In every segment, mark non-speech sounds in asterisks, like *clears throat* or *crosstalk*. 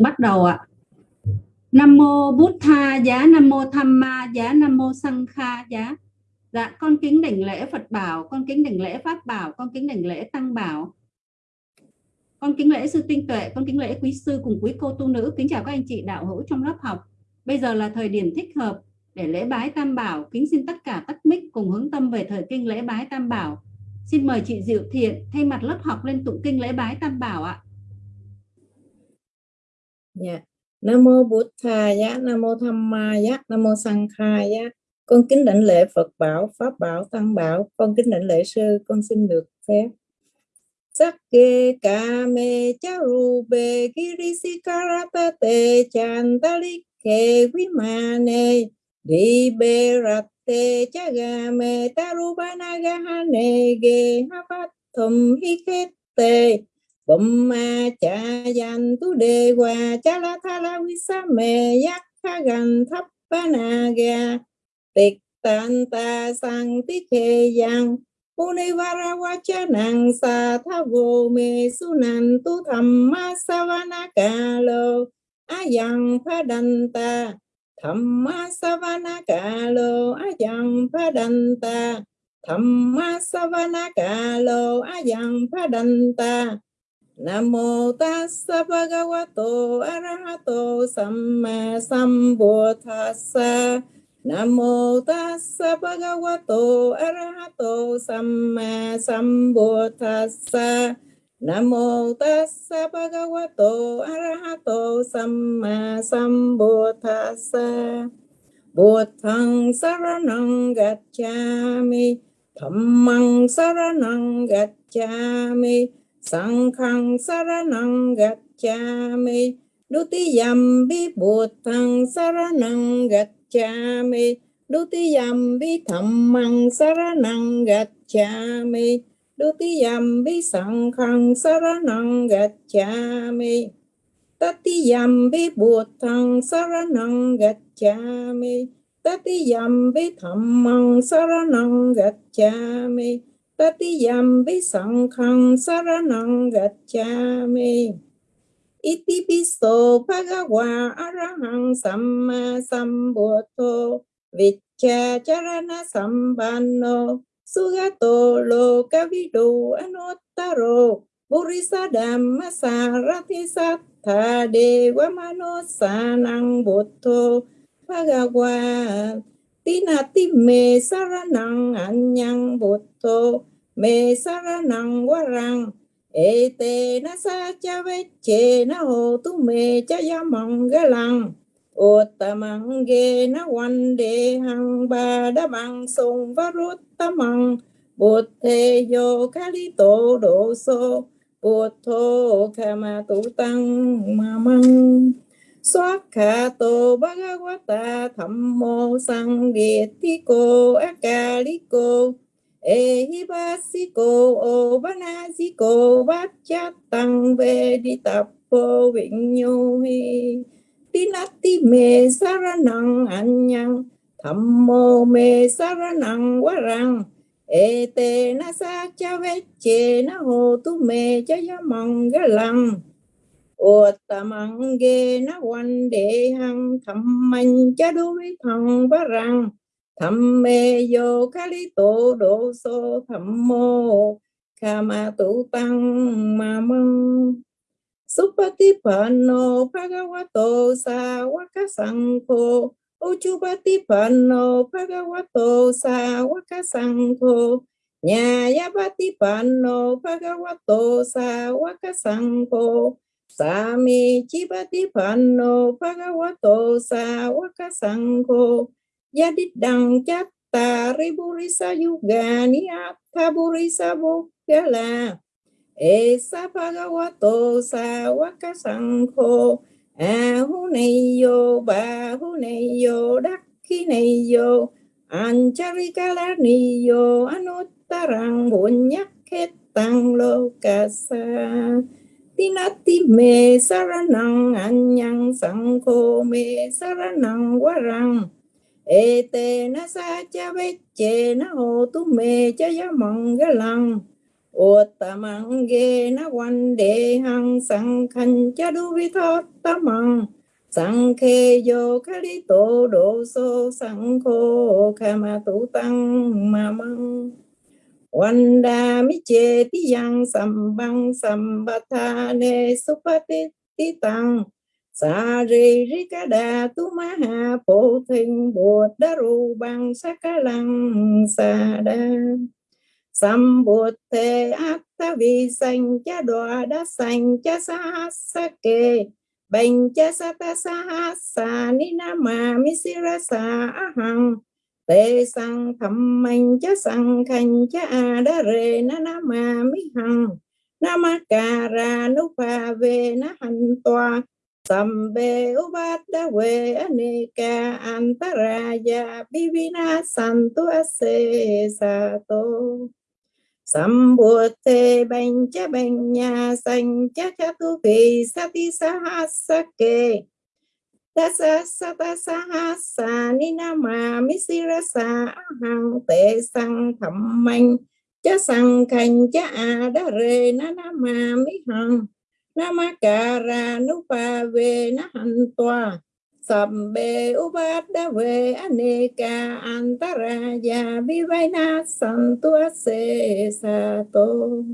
bắt đầu ạ. Nam mô bút tha giá, nam mô tham ma giá, nam mô sang kha giá. Dạ con kính đảnh lễ phật bảo, con kính đảnh lễ pháp bảo, con kính đảnh lễ tăng bảo. Con kính lễ sư tinh tuệ, con kính lễ quý sư cùng quý cô tu nữ. Kính chào các anh chị đạo hữu trong lớp học. Bây giờ là thời điểm thích hợp để lễ bái tam bảo. Kính xin tất cả tắt mic cùng hướng tâm về thời kinh lễ bái tam bảo. Xin mời chị diệu thiện thay mặt lớp học lên tụng kinh lễ bái tam bảo ạ. Dạ. Nam mô Bụt Thà giá, Nam mô Tham Ma giá, Nam mô Sang Kha giá. Con kính đảnh lễ Phật bảo, Pháp bảo, Tăng bảo, con kính đảnh lễ sư, con xin được phép. Sắc kê ca mê cha ru bê kirisi karata te chantali kê quý ma nê đi bê rat te cha ga mê taru bana ga ha nê ge ha phát thum bum ma cha yan tu đề hòa cha la tha la vi sa mê yak kha gan thấp ba na ga tịch tan ta sang ti khe yang Univara wacha nang sa tha vô me su nan tu tham ma savana kalo ayang padanta Thamma savana kalo ayang lo a savana kalo ayang ta Namo tassa bhagavato arahato samma sambuddhassa Namo tassa bhagavato arahato samma sambuddhassa Namo tassa bhagavato arahato samma sambuddhassa Buddhang saranang gacchami, Dhammang saranang gacchami Sankhang saranang gacchami. Dutiyam bi Buddhang saranang gacchami. Dutiyam bi Dhammang saranang gacchami. Dutiyam bi Sankhang saranang gacchami. Tatiyam bi Buddhang saranang gacchami. Tatiyam bi Dhammang saranang gacchami. Tatiyambi sankhang saranang gacchami. Iti piso bhagava arahang samma sambuddho viccha charana sambanno. Sugato lokavidu anuttaro purisa dhamma sarati sattha dewa manosanang buddho bhagava tinati me saranang anyang buddho mê sa ra năng quá rằng ê tê na sa cha vết chê na hồ tu mê cha ya mong ga lăng. Ô ta măng ghê na quan đề hằng ba đa bằng sông và rút ta măng bồ thê yo ca li tổ độ sô bồ thô kha ma tu tăng ma măng. Xoát khả tô bhagavata thầm mô sang địa basiko cô Ehibasiko Obanasiko Vachatang Veditapo Vinyuhi Tinati me saranang anyang Thammo me saranang warang Ete na sa cha veche na ho tu me cha yamang galang Uttamang ge na wan de hang thầm man cha đối thằng varang tham mê vô khá lý tổ độ sô thầm mô kha ma tu tăng ma măng. Supatipano Bhagavato Sawaka Sankho Uchupatipano Bhagavato Sawaka Sankho Nyayapatipano Bhagavato Sawaka Sankho Sami Chipatipano Bhagavato Sawaka Sankho Yadidang chatta riburisa yugani athaburisa bukala. Esa bhagavato sawaka sankho Ahuneyo bahuneyo dakhineyo Ancharikalaniyo anuttarang bunyakhetang lokasa. Tinati me saranang anyang sangko, me saranang warang ê tê na sa cha vết chê na hồ tu mê cha ya mong ga lăng mặn ghê na quan de hăng sang khăn cha đu vi ta mặn sang khe khá kali to do sô sang kho kama tu tăng ma quan đa mi che ti yang sam băng sam ba tha ne supati ti tăng sa ri ri ca đà tu ma ha, phổ thình bột đa ru bằng sa ca lăng sa đa. Sam bột ác ta vi sanh, cha đoa đa sanh, cha sa sa kê. Bệnh cha sa ta sa ha sa ni na ma mi si ra sa ahang tê sang thầm mạnh cha sang khanh, cha a đa rê, na na ma mi hằng. Nama ca ra nu pa về na hành toa. Sambe ubata we anika antaraya bivina santu ase sato. Sambute banya banya sancha chatu vi sati sahasake. Dasa sata sahasa ninama misirasa ahang te sang thammanh cha sang khanh cha a đa nama hằng Namakara nupa ve na hantoa Sabbe ubada ve aneka antaraya vivaina santu se sato.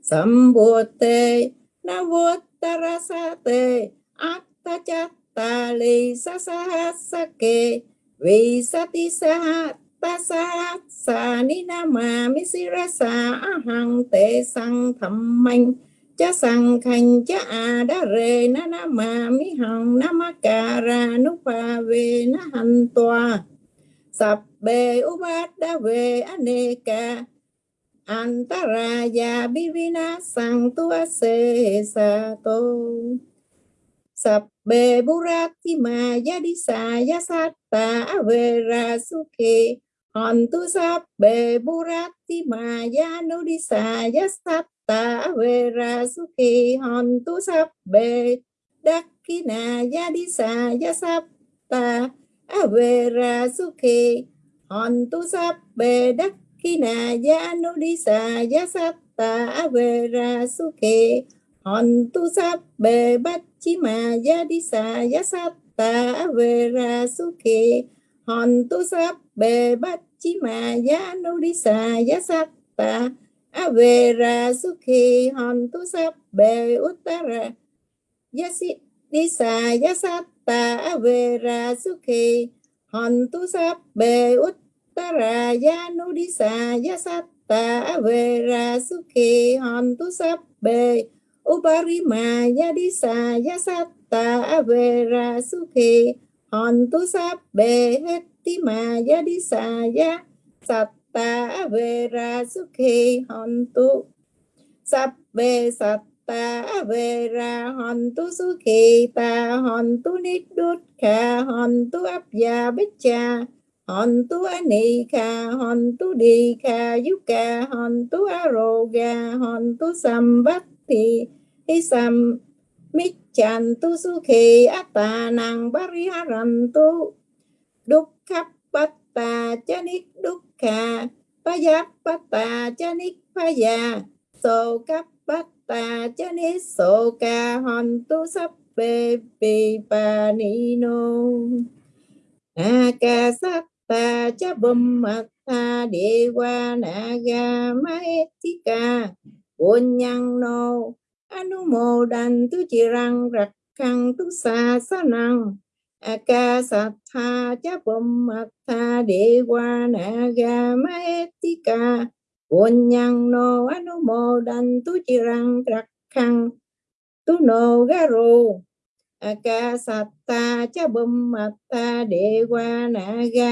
Sambute navotarasate atta chatta li sasahasake. Visati sahat tasahat sa ninama misirasa ahang te sang Thammanh cha sang khanh cha à a đa rê na na ma mi hằng, na ma ca ra nu pa về na hành toa sập bề u bát đa về aneka antaraya bivina sang tua se sa to sập bê burati ma yadi sa ra avera sukhe hòn tu sập bề burati ma yanudisa yasata ta về ra su khi hòn tu sắp bề đắc khi na ya đi xa ya sắp. Ta a về ra su khi hòn tu sắp bề đắc khi na ya nu đi xa ya sắp. Ta a về ra su khi hòn tu sắp bề bắt chi ma ya đi xa ya sắp. Ta a về ra su khi hòn tu sắp bề bắt chi ma ya nu đi xa ya sắp. Ta Avera Sukhi Hontu Sabbe Uttara Yasi Disa Yasatta Avera Sukhi Hontu Sabbe Uttara Yanu Disa Yasatta Avera Sukhi Hontu Sabbe Uparima Yadisa Yasatta Avera Sukhi Hontu Sabbe Hettima Yadisa Yasatta ta về ra sukhi hontu tu. Satta về ra hontu khi ta hontu niddukha hontu abya biccha hontu anika hontu dikha yuka hontu aroga hontu sambatti hisam michantu sukhi atanang bariharantu dukkhapatta chanik dukha tu đúc khắp bát ta cha ni pa già sô cấp pa tà cha ni so ka hon tu sắp bê bì pa ni no a ka sát ta cha bum mặt tha de wa na ga ma ti ka buồn nhang no anu mô đàn tu chi răng rạc khăn tu sa sa năng ca sát tha cha bum matha dewa naga quân nhân no anumo dan tu chirang khăn tu no garu akasatha cha bum matha dewa naga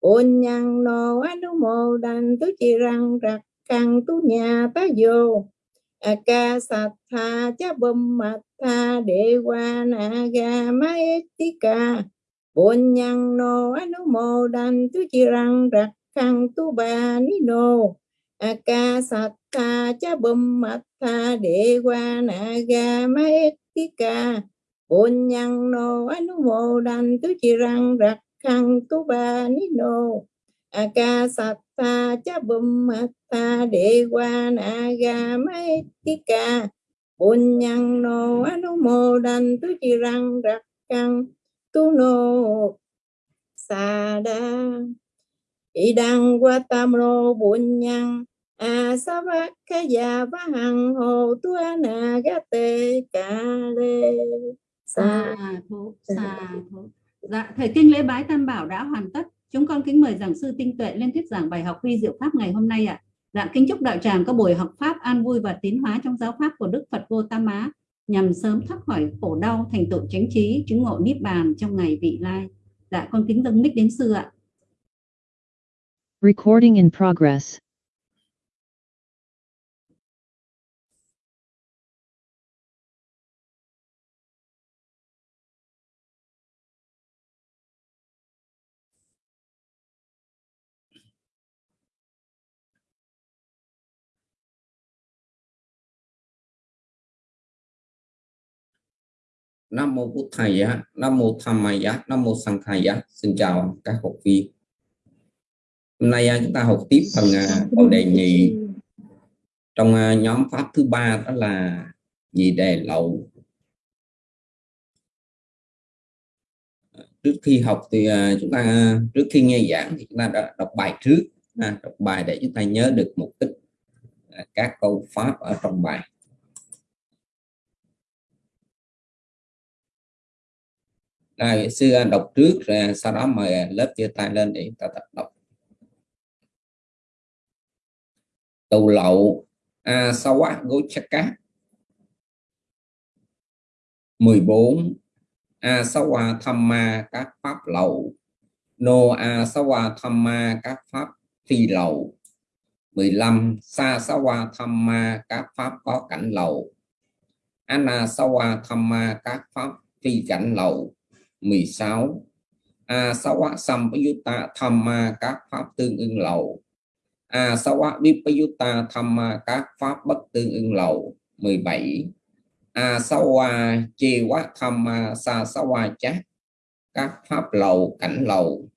quân nhân no anumo dan tu chirang khăn tu nhà ta vô ca sat tha cha bum matha dewa ca bồn nhang no anumo đan tu chirang rakhang tu ba ni no tha cha bum matha dewa ca bồn nhang no anumo đan tu đặt khăn tu ba ni no akasatta cha bumata dewa naga maitika bunyang no anumodan tu jirang rakang tu no sada idang watamno bunyang asavakaya vahang ho tu anagate kale sa Sa thú, sa thú. Dạ, thời kinh lễ bái tam bảo đã hoàn tất. Chúng con kính mời giảng sư Tinh Tuệ lên thuyết giảng bài học vi diệu pháp ngày hôm nay ạ. Dạ, kính chúc đạo tràng có buổi học pháp an vui và tiến hóa trong giáo pháp của Đức Phật Vô Tam Á nhằm sớm thoát khỏi khổ đau, thành tựu chánh trí, chứng ngộ niết bàn trong ngày vị lai. Dạ, con kính dâng mic đến sư ạ. Recording in progress. Nam mô Bụt Thầy á, Nam mô Tham Mai á, Nam mô Sang Thầy á. Xin chào các học viên. Hôm nay à, chúng ta học tiếp phần à, câu đề nhị trong à, nhóm pháp thứ ba đó là nhị đề lậu. Trước khi học thì à, chúng ta trước khi nghe giảng thì chúng ta đã đọc bài trước, đọc bài để chúng ta nhớ được mục đích các câu pháp ở trong bài. Rồi, sư đọc trước rồi sau đó mời lớp chia tay lên để ta tập đọc. Tù lậu a sawa gochaka 14 a sawa thamma các pháp lậu. No a sawa thamma các pháp phi lậu. 15 sa sawa thamma các pháp có cảnh lậu. Ana sawa thamma các pháp phi cảnh lậu. 16 a sawa sampayutta thamma các pháp tương ưng lậu. A sawa vipayutta thamma các pháp bất tương ưng lậu. 17 a sawa chewa thamma sa sawa chát các pháp lậu cảnh lậu.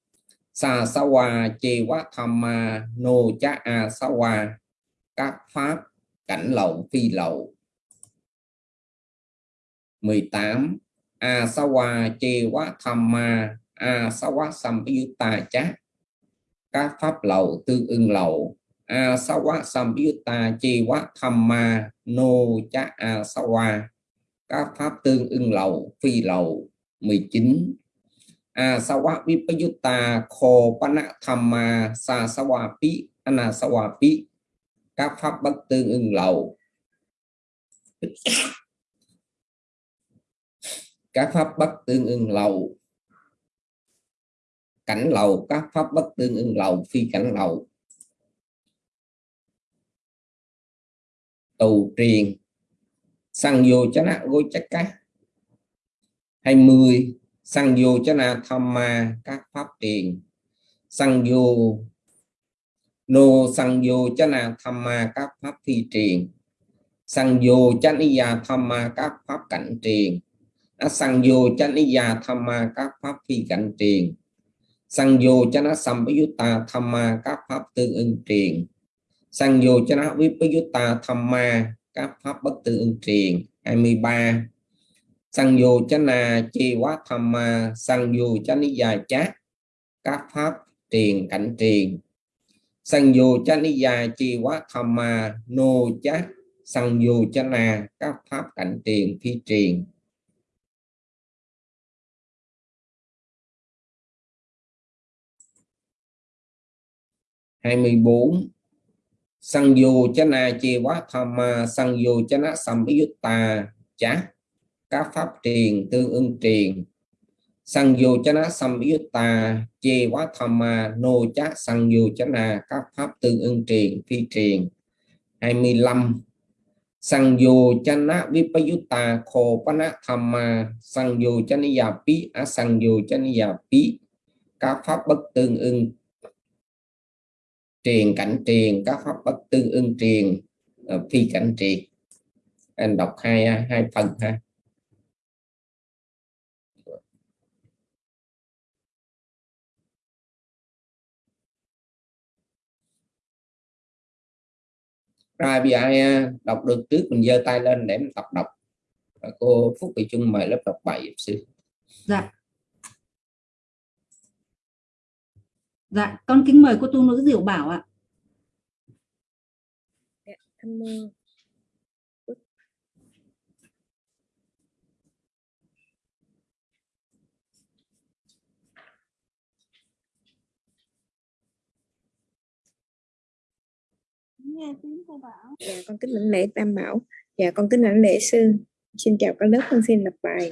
Sa quá chewa thamma nô cha a sawa các pháp cảnh lậu phi lậu. 18 asawa chewa thamma asawa sampayutta chát. Các pháp lậu tương ưng lậu asawa sampayutta chewa thamma no cha asawa các pháp tương ưng lậu phi lậu 19 asawa vipayutta kho pana thamma sa sawa pi anasawa pi các pháp bất tương ưng lậu các pháp bất tương ưng lầu. Cảnh lầu, các pháp bất tương ưng lầu, phi cảnh lầu. Tù triền. Sang vô chánh na gối chắc cá 20 sang vô chánh na tham ma, các pháp tiền sang vô nô sang vô chánh na tham ma, các pháp phi triền. Sang vô chánh ya tham ma, các pháp cảnh triền sang vô chánh ya thamma các pháp phi cảnh triền. Sang vô chánh sampayutta thamma các pháp tương ưng triền. Sang vô chánh vipayutta thamma các pháp bất tương ưng triền. 23 sang vô chánh chi quá thamma sang vô chánh già chát các pháp triền cảnh triền. Sang vô chánh già chi quá thamma nô chát sang vô chánh các pháp cảnh triền phi triền. 24 sang vô chana chi quá tham sang vô chana sampayutta chá. Các pháp truyền tương ưng truyền sang vô chana sampayutta chi quá tham nô chá. Sang vô chana các pháp tương ưng truyền phi truyền 25 sang vô chana vipayutta kho pana thamma sang vô chaniya pi a sang vô chaniya pi các pháp bất tương ưng triền cảnh triền các pháp bất tương ưng triền ờ, phi cảnh triền. Anh đọc hai hai phần ha. Rồi bây ai à, đọc được trước mình giơ tay lên để mình tập đọc. Cô Phúc Thị Trung mời lớp đọc bài 7 sư. Dạ. Dạ con kính mời cô tu nữ diệu bảo ạ Nam mô nghe tiếng cô bảo Dạ con kính lãnh lễ Tam Bảo. Dạ con kính lãnh lễ sư. Xin chào các lớp con xin đọc bài.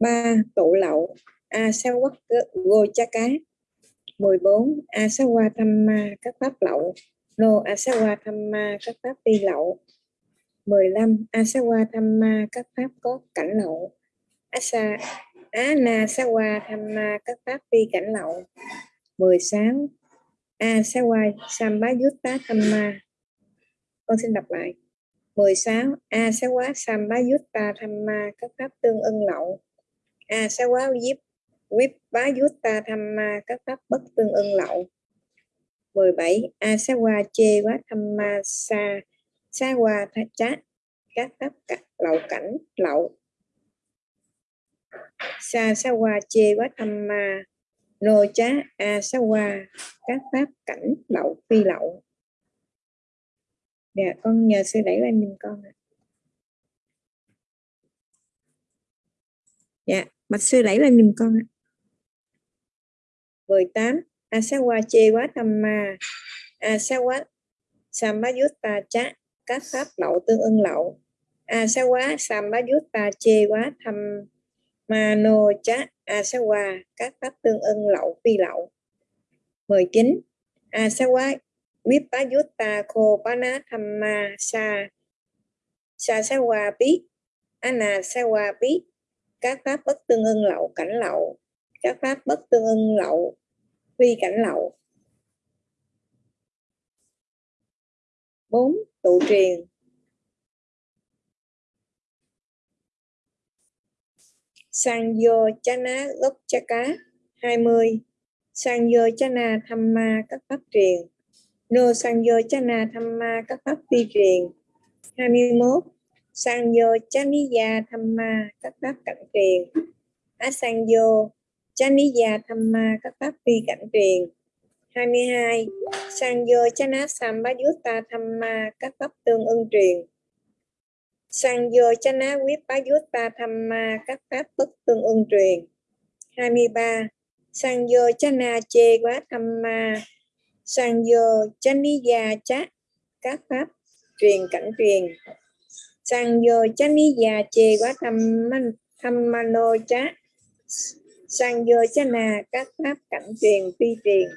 ba Tụ lậu A sa quắc gô cha cá. 14. Asawa Thamma, qua tham ma các pháp lậu. No Asawa Thamma, qua tham ma các pháp vi lậu. 15. Asawa Thamma, qua tham ma các pháp có cảnh lậu. Asa Anasawa Á na qua tham ma các pháp vi cảnh lậu. 16. Asawa Sambayutta qua tham ma con xin đọc lại 16 Asawa Sambayutta quá tham ma các pháp tương ưng lậu Asawa Yip quá giúp viếp ta tham ma các pháp bất tương ưng lậu. 17 a sa qua chê quá tham ma sa sa qua tha chát các pháp lậu cảnh, lậu. Sa sa qua chê quá tham ma. Nô chá a sa qua các pháp cảnh, lậu, phi lậu. Dạ con nhờ sư đẩy lên mình con ạ. Dạ bạch sư đẩy lên mình con ạ. 18 asawa che quá tham ma. Asawa sambayutta cha các pháp lậu tương ưng lậu. Asawa sambayutta che quá tham mano cha asawa, các pháp tương ưng lậu, phi lậu. 19 asawa Vipayutta Khopana Thamma Sa Sa Sawa Pi Ana Sawa Pi các pháp bất tương ưng lậu, cảnh lậu. Các pháp bất tương ưng lậu phi cảnh lậu. 4. Tụ truyền Sangyo Chana Gốc Chaka 20 Sangyo Chana Tham Ma các pháp truyền Nô Sangyo Chana Tham Ma các pháp phi truyền 21. Sangyo Chaniya Thamma các pháp cảnh truyền Asangyo Chaniya Thamma các pháp phi cảnh truyền. 22. Sangyo Chana Sambayutta Thamma các pháp tương ưng truyền. Sangyo Chana Vipayutta Thamma các pháp bất tương ưng truyền. 23. Sangyo Chana che Quá Thamma sang chaniya chá các pháp truyền cảnh truyền. Sang chaniya che quá Thamma thăm mano chá sang vô chana các pháp cảnh truyền, phi truyền.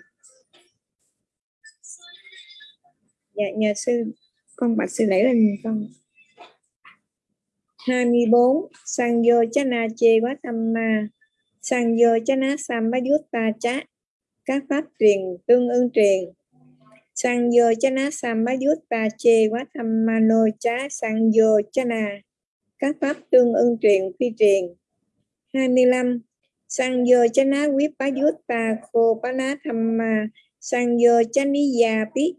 Dạ nhà sư, con bạch sư lễ lên con. 24 sang vô chana chê quá tâm ma. Sang vô chana ta chá. Các pháp truyền tương ưng truyền. Sang vô chana ta chê quá tham mano chá. Sang vô chana các pháp tương ưng truyền, phi truyền. 25 sang vô chana vipayutta khô pana thamma sang vô chaniya pi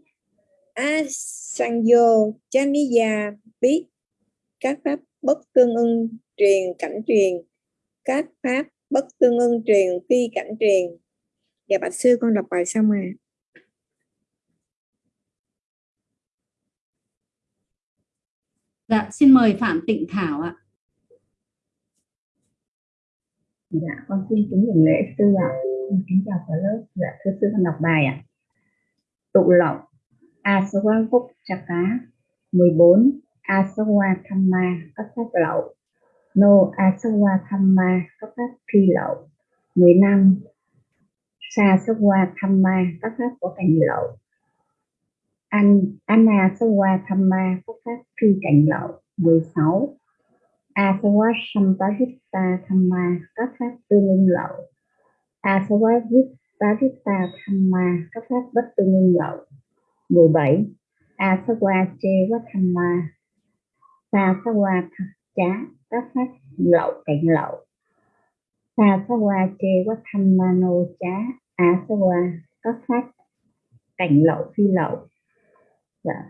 a sang vô chaniya pi các pháp bất tương ưng truyền cảnh truyền. Các pháp bất tương ưng truyền phi cảnh truyền. Dạ bạch sư con đọc bài xong rồi. dạ xin mời phạm tịnh thảo ạ. Dạ, con xin kính nhận lễ sư ạ. Con kính chào cả lớp. Dạ, thưa sư con đọc bài ạ. Tụ lậu Asawa Phúc Chaka 14 Asawa Thamma các pháp lậu No Asawa Thamma các pháp phi lậu 15 Sa Sawa Thamma các pháp có cảnh lậu An, Anna Sawa Thamma các pháp phi cảnh lậu 16 Asawa Sampajita Thamma các pháp tương ưng lậu. Asawa Viparita Thamma các pháp bất tương ưng lậu. 17 Asava Cheva Thamma Sasawa Chá các pháp lậu cạnh lậu. Sasawa Cheva Thammano Chá Asava các pháp cảnh lậu phi lậu. Dạ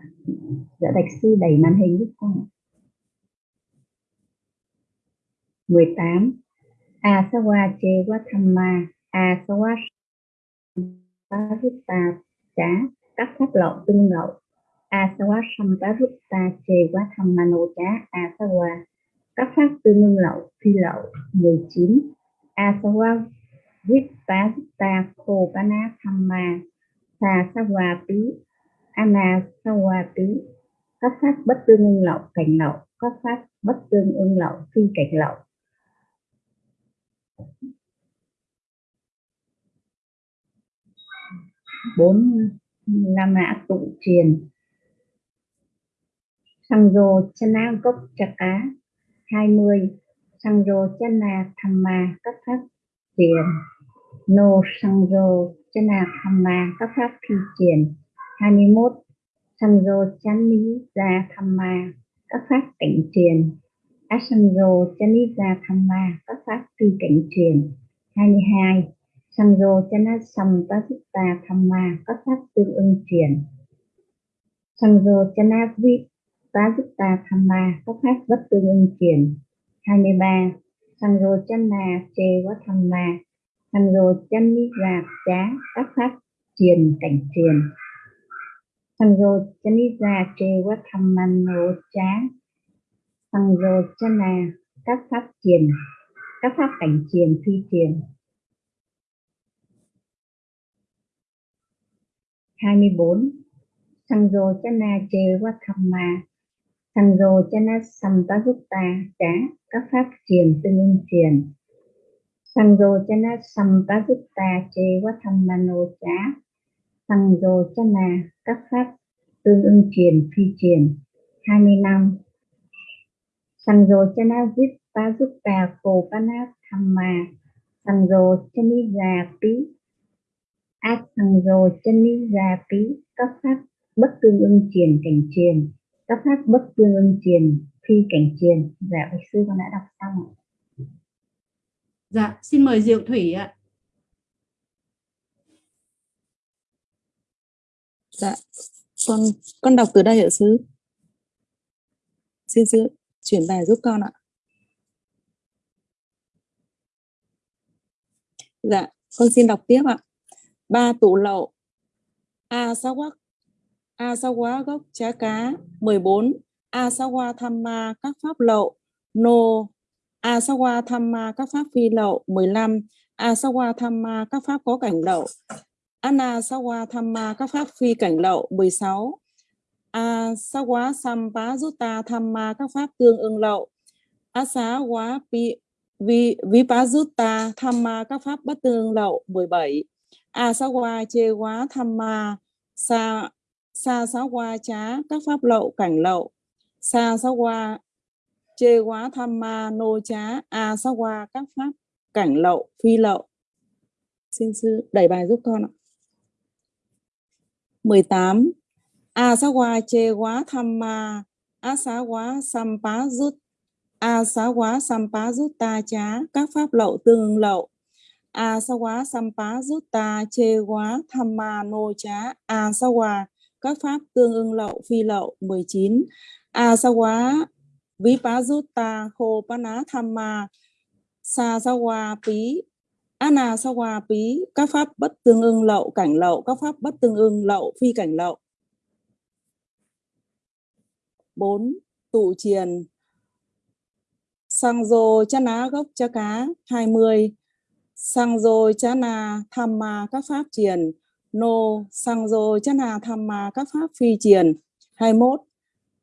dạ bạch sư đẩy màn hình giúp con 18 Asawa Chewa Thamma Asawa Parutta Chá. Các pháp lậu tương lậu Asawa Samparutta Chewa Thammano Chá. Asawa các pháp tương ưng lậu phi lậu 19 Asawa Vipasutta Khopana Thamma Sa Tí Anasawa pi các pháp bất tương ưng lậu, cảnh lậu. Các pháp bất tương ưng lậu, phi cảnh lậu bốn năm mã tụ truyền, sang rô chana gốc trà cá hai mươi sang rô chana tham ma các pháp triền. Nô sang rô chana tham ma các pháp phi triền. Hai mươi 21 sang rô chani ra tham ma các pháp cảnh truyền Asanjo Chanisa Thamma các pháp phi cảnh truyền 22 Sanjo Chana Sampasutta Thamma các pháp tương ưng truyền. Sanjo Chana Vipasutta Thamma các pháp bất tương ưng truyền 23 Sanjo Chana Chewa Thamma Sanjo Chanisa Chá các pháp truyền cảnh truyền. Sanjo Chanisa Chewa Thammano Chá Tăng rô chana các pháp thiền, các pháp cảnh thiền, phi thiền. 24 Sanjo chana chê mà thamma Sanjo chana sampajutta trả các pháp Thiền tương ưng triền Sanjo chana sampajutta chê wa thammano trả Sanjo chana các pháp tương ưng Thiền phi Thiền. 25 Sanjo chana vipasutta kopana thamma Sanjo chaniza pi Ác Sanjo chaniza pi Các pháp bất tương ưng truyền cảnh truyền Các pháp bất tương ưng truyền phi cảnh truyền Dạ bạch sư con đã đọc xong ạ. Dạ, xin mời Diệu Thủy ạ. Dạ, con con đọc từ đây ạ sư. Xin sư chuyển bài giúp con ạ. Dạ, con xin đọc tiếp ạ. Ba tủ lậu. A sa quắc. A sa quá gốc trá cá 14. A sa qua tham ma các pháp lậu. Nô. A sa qua tham ma các pháp phi lậu 15. A sa qua tham ma các pháp có cảnh lậu. Anna sa qua tham ma các pháp phi cảnh lậu 16 a sa quá sampa jutta thamma các pháp tương ưng lậu. A xá quá vi vi vipajutta thamma các pháp bất tương ưng lậu 17 a sa quá chê quá thamma sa sa sa quá chá các pháp lậu cảnh lậu. Sa sa quá chê quá thamma nô chá a quá các pháp cảnh lậu, phi lậu. Xin sư đẩy bài giúp con ạ. 18 a sa wa che quá tham ma, a sa quá sampa rút. A sa quá sampa rút ta chá, các pháp lậu tương lậu. A sa quá sampa rút ta che quá tham ma nô chá. A sa quá các pháp tương ưng lậu, phi lậu. 19 a sa quá vipajutta khô pana tham ma. Sa sa pí ana sa pí các pháp bất tương ưng lậu, cảnh lậu. Các pháp bất tương ưng lậu, phi cảnh lậu. 4. Tụ triền. Sang dô chá ná gốc chá cá 20 Sang dô chá na tham ma các pháp triền. Nô, sang dô chá na tham ma các pháp phi triền. 21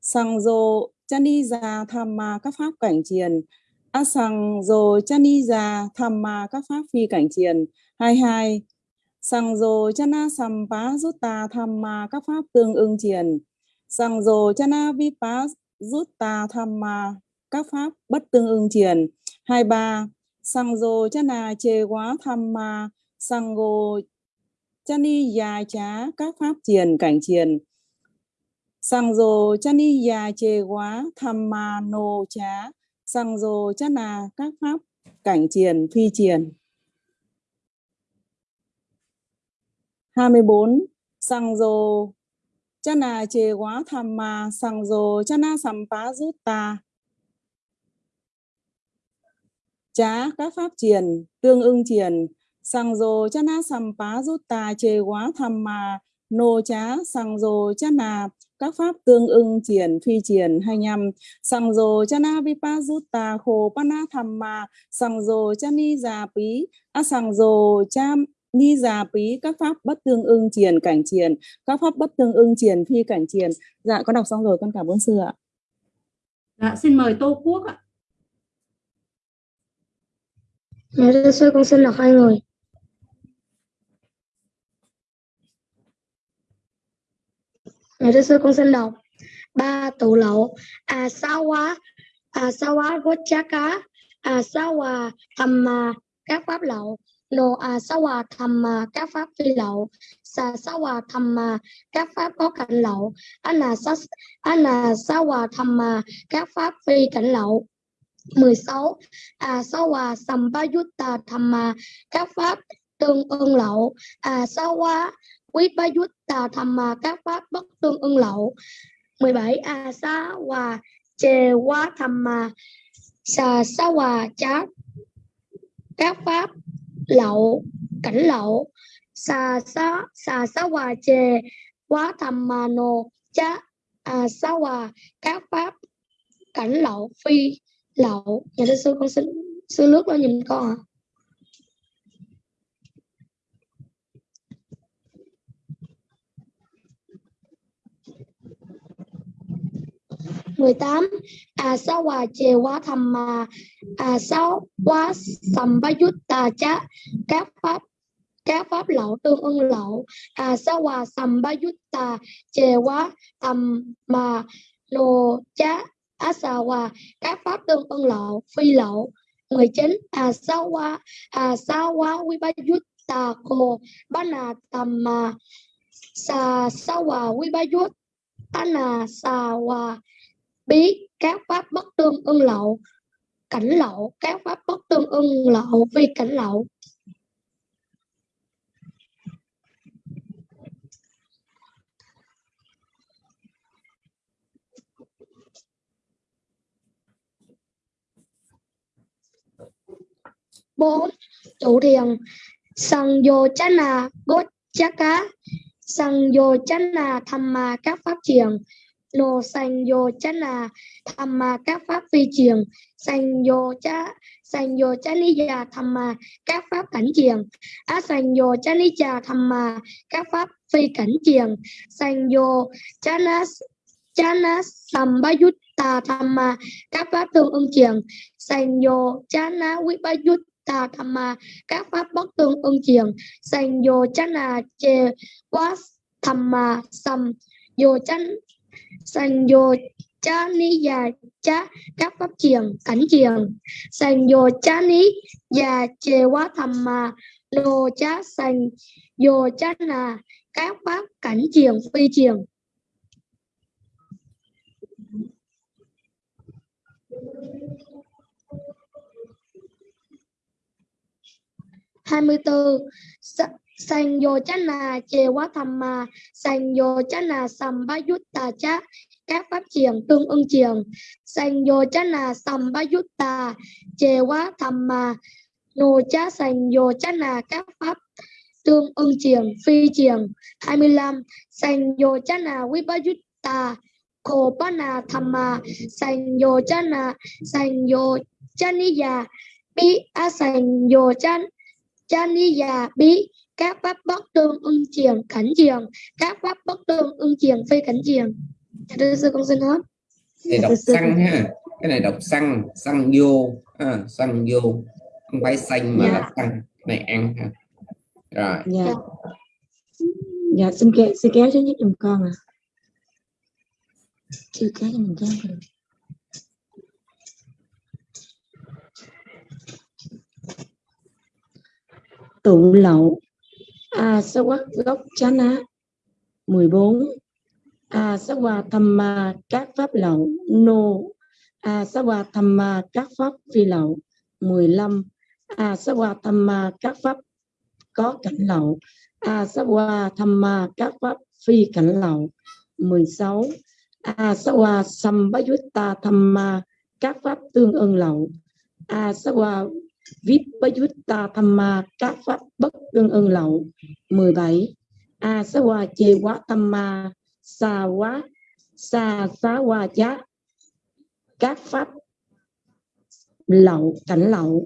Sang dô chá ni già tham ma các pháp cảnh triền. A sang dô chá ni già tham ma các pháp phi cảnh triền. 22 Sang dô chá na sam pá rút ta tham ma các pháp tương ưng triền. Sang dồ chana vipas rút ta tham ma, các pháp bất tương ưng triền. 23. Sang dồ chana chê quá tham ma sang gồ chani già chá các pháp triền cảnh triền. Sang dồ chani già chê quá tham ma nô chá sang dồ chana các pháp cảnh triền phi triền. 24. Sang dồ chana chê quá tham ma sang dô chana sampa ta. Chá các pháp triền, tương ưng triền sang dô chana sampa ta chê quá tham ma. Nô chá sang dô chana các pháp tương ưng triển phi triển 25 sang dô chana vipa rút ta khổ pana thamma sang dô chani già pí a sang dô cham ni già pí các pháp bất tương ưng triển cảnh triển các pháp bất tương ưng triển phi cảnh triển dạ con đọc xong rồi con cảm ơn sư ạ. Dạ xin mời tô quốc ạ. Dạ thưa sư con xin đọc hai người. Dạ thưa sư con xin đọc. Ba tụ lậu. À sa quá à sa quá chá cá. À sa hòa thầm mà các pháp lậu nô a sa hòa tham mà các pháp phi lậu. Sa sa hòa tham mà các pháp có cảnh lậu. Ana sa ana sa hòa tham mà các pháp phi cảnh lậu. 16 a sa hòa sampayutta tham mà các pháp tương ưng lậu. A sa hóa quý ba yutta mà các pháp bất tương ưng lậu. 17 a à, sa hòa chề quá tham mà sa sa hòa Chát, các pháp lậu, cảnh lậu. Xà sa xà sa hòa chề quá thầm mà nồ, chá à sa hòa các pháp, cảnh lậu, phi lậu. Nhà sư con xin, sư nước lên nhìn con ạ. à À, sa hòa chề quá thầm mà à sao quá sầm ba yút ta chá? Các pháp các pháp lậu tương ưng lậu. À sa hòa sầm ba yút ta chề quá thầm mà nô chá? À sa hòa các pháp tương ưng lậu, phi lậu. 19 à sa hòa à sa hòa vi ba yút ta cô ba na mà sa sa hòa vi ba yút ana sa hòa bí, các pháp bất tương ưng lậu. Cảnh lậu, các pháp bất tương ưng lậu vì cảnh lậu. Bốn, chủ thiền. Sang vô chana gốt chá cá. Sang vô chana tham ma các pháp thiền nô sanh vô chana tham ma các pháp phi triền sanh vô chá, sanh vô chá ni già tham ma các pháp cảnh triền á sanh vô chá ni già tham ma các pháp phi cảnh triền sanh vô chana chana sambhayutta tham ma các pháp tương ưng triền sanh vô chana vipayutta tà tham ma các pháp bất tương ưng triền sanh vô cha na chê quá tham ma sam vô chánh sành vô cha ni già cha các pháp triền cảnh triền sành vô cha ni già chê quá thầm mà nô cha sành vô cha là các pháp cảnh triền phi triền hai mươi bốn sanh vô chá nà chê quá thầm mà sang vô sầm yút các pháp triền tương ưng triền. Sanh vô chá nà sầm bá yút tà, chê quá thầm mà nô cha sang vô các pháp tương ưng triền, phi triền. 25 sang vô chá nà quý bá yút tà, khổ bá nà thầm mà sang vô chá nà sang vô chá ni già bi các pháp bất tương ưng triền cảnh triền các pháp bất tương ưng triền phi cảnh triền thưa sư con xin hết. Này đọc xăng ha. Cái này đọc xăng xăng vô. À, xăng vô. Không phải xanh mà Dạ. là xăng. Này ăn ha. Rồi. Dạ. Dạ. Xin kéo xin kéo cho giúp giùm con à chưa kéo cho mình kéo được tụ lậu À, a sa quát gốc chá ná 14 a sa hòa tham ma các pháp lậu, nô. A sa hòa tham ma các pháp phi lậu 15 a sa hòa tham ma các pháp có cảnh lậu. A sa hòa tham ma các pháp phi cảnh lậu 16 Asawa à, tham ma các pháp tương ưng lậu. À, Asawa Vipayutta Thamma các pháp bất tương ưng lậu. 17 Asawa Chê Quá Thamma Sa Quá, Sa sa Hoa Chá. Các pháp lậu, cảnh lậu.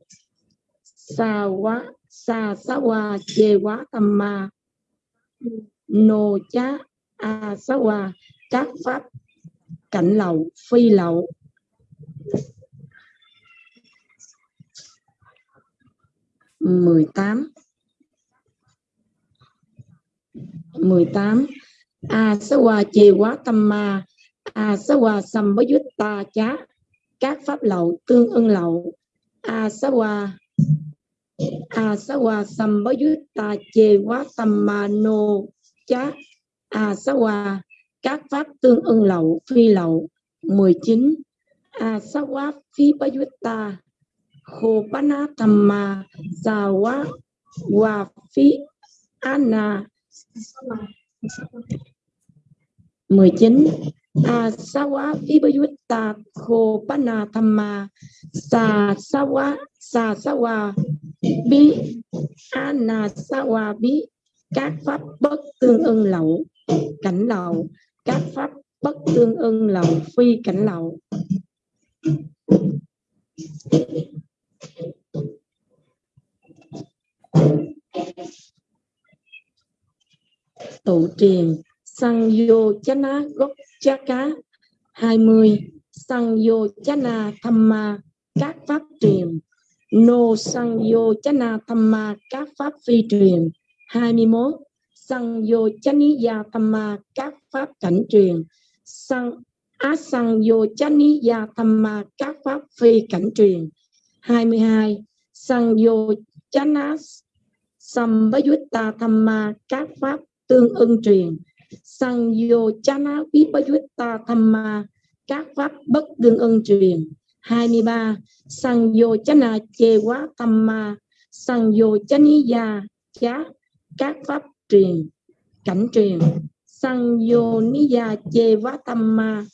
Sa Quá, Sa sa Hoa Chê Quá Thamma Nô Chá, A các pháp cảnh lậu, phi lậu. Mười tám. mười tám. A sa wa chê quá tâm ma. A sa wa sam bá dút ta chá. Các pháp lậu tương ưng lậu. A sa wa a sa wa sam bá dút ta chê quá tâm ma nô chá. A sa wa các pháp tương ưng lậu, phi lậu 19 a sa wa phi bá bayutta ta Hopana thamma sawa Wafi phi ana 19 asawa phi Hopana thamma sa sawa sa sawa bi ana sawa bi các pháp bất tương ưng lậu, cảnh lậu. Các pháp bất tương ưng lậu, phi cảnh lậu tụ truyền sang vô chana gốc cha cá. 20 sang vô chana thamma các pháp truyền. Nô sang vô chana thamma các pháp phi truyền. 21 sang vô tham ma các pháp cảnh truyền. Sang á sang vô Tham Ma các pháp phi cảnh truyền. 22 Sangyo chanas sambhayutta thamma các pháp tương ưng truyền. Sangyo chana vipayutta thamma các pháp bất tương ưng truyền. 23 Sangyo chana Chewa thamma Sangyo chaniya chá, các pháp truyền, cảnh truyền. Sangyo niya Chewa Thamma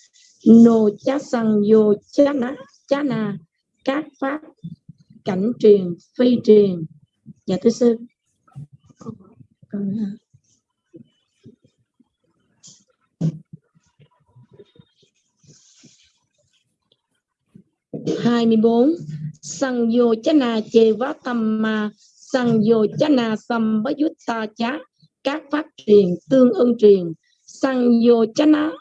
No ma. Sangyo Chana Chana các pháp cảnh truyền, phi truyền. Dạ thưa sư. Hai mươi bốn. Sang vô chana chê vá tâm ma sang vô chana sam bá yut ta chá. Các pháp truyền, tương ưng truyền. Sang vô chana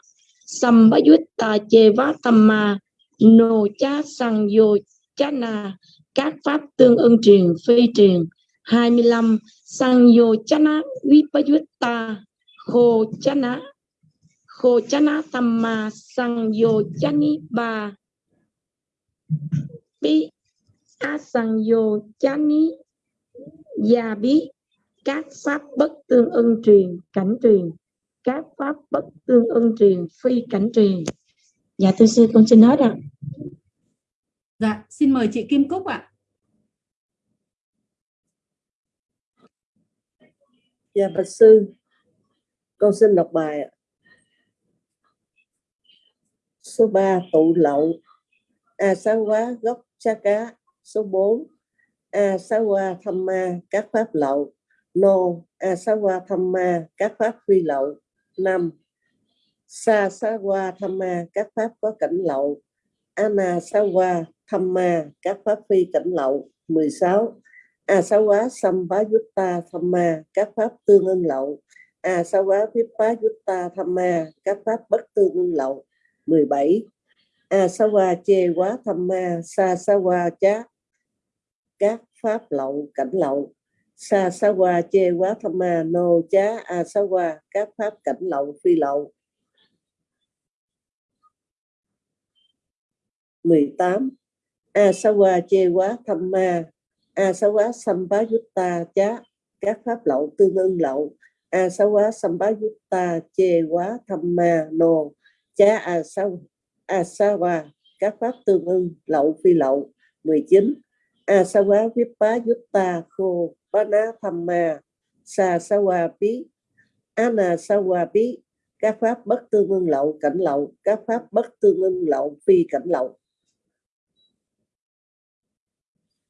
sam bá yut ta chê vá tâm ma, nô chá sang vô Chana, các pháp tương ưng truyền, phi truyền. 25 sang vô chá na khô chana khô chana na tâm ma sang vô chá ni ba. Bi, a sang vô chá ni gia các pháp bất tương ưng truyền, cảnh truyền. Các pháp bất tương ưng truyền, phi cảnh truyền. Dạ thưa sư, con xin hết ạ Dạ, xin mời chị Kim Cúc ạ. Dạ bạch sư, con xin đọc bài ạ. Số 3 tụ lậu, A à, sáng quá gốc cha cá. Số 4 A à, sáng hoa thăm ma các pháp lậu. Nô A à, sáng hoa thăm ma các pháp phi lậu. 5. Sa xá qua tham ma các pháp có cảnh lậu. Anasawa Thamma các pháp phi cảnh lậu. 16. Asawa xá Thamma các pháp tương ưng lậu. Asawa Vipayutta Thamma các pháp bất tương ưng lậu. 17. Asawa xá chê quá Thamma Sasawa chá các pháp lậu cảnh lậu. Sasawa xá chê quá Thamma No chá Asawa các pháp cảnh lậu phi lậu. 18. A xá hoa chê quá tham ma. A sa quá yutta chá. Các pháp lậu tương ưng lậu. A sa quá samba yutta che quá tham ma nô chá a sa a sa các pháp tương ưng lậu phi lậu. 19 a sa quá vipa yutta khô bana tham ma. Sa Sawa pi ana Sawa pi các pháp bất tương ưng lậu, cảnh lậu. Các pháp bất tương ưng lậu, phi cảnh lậu.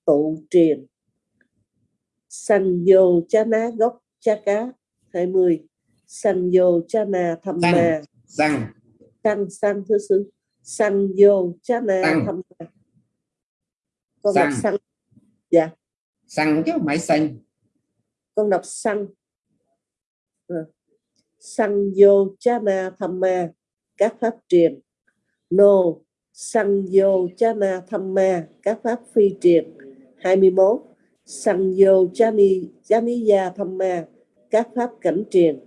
Tụ truyền sanh vô cha ná gốc cha cá 20 sanh vô cha na tham Sanh. ma Xăng, sanh sanh thứ sư. Sanh vô cha na Sanh. tham ma con đọc Sanh. sanh. Dạ. Xăng chứ không phải xanh. con đọc sanh. Ờ. sanh vô cha na tham ma các pháp truyền nô. Sanh vô cha na tham ma các pháp phi truyền 21 Sanyo vô Jamiya Thamma, các pháp cảnh truyền.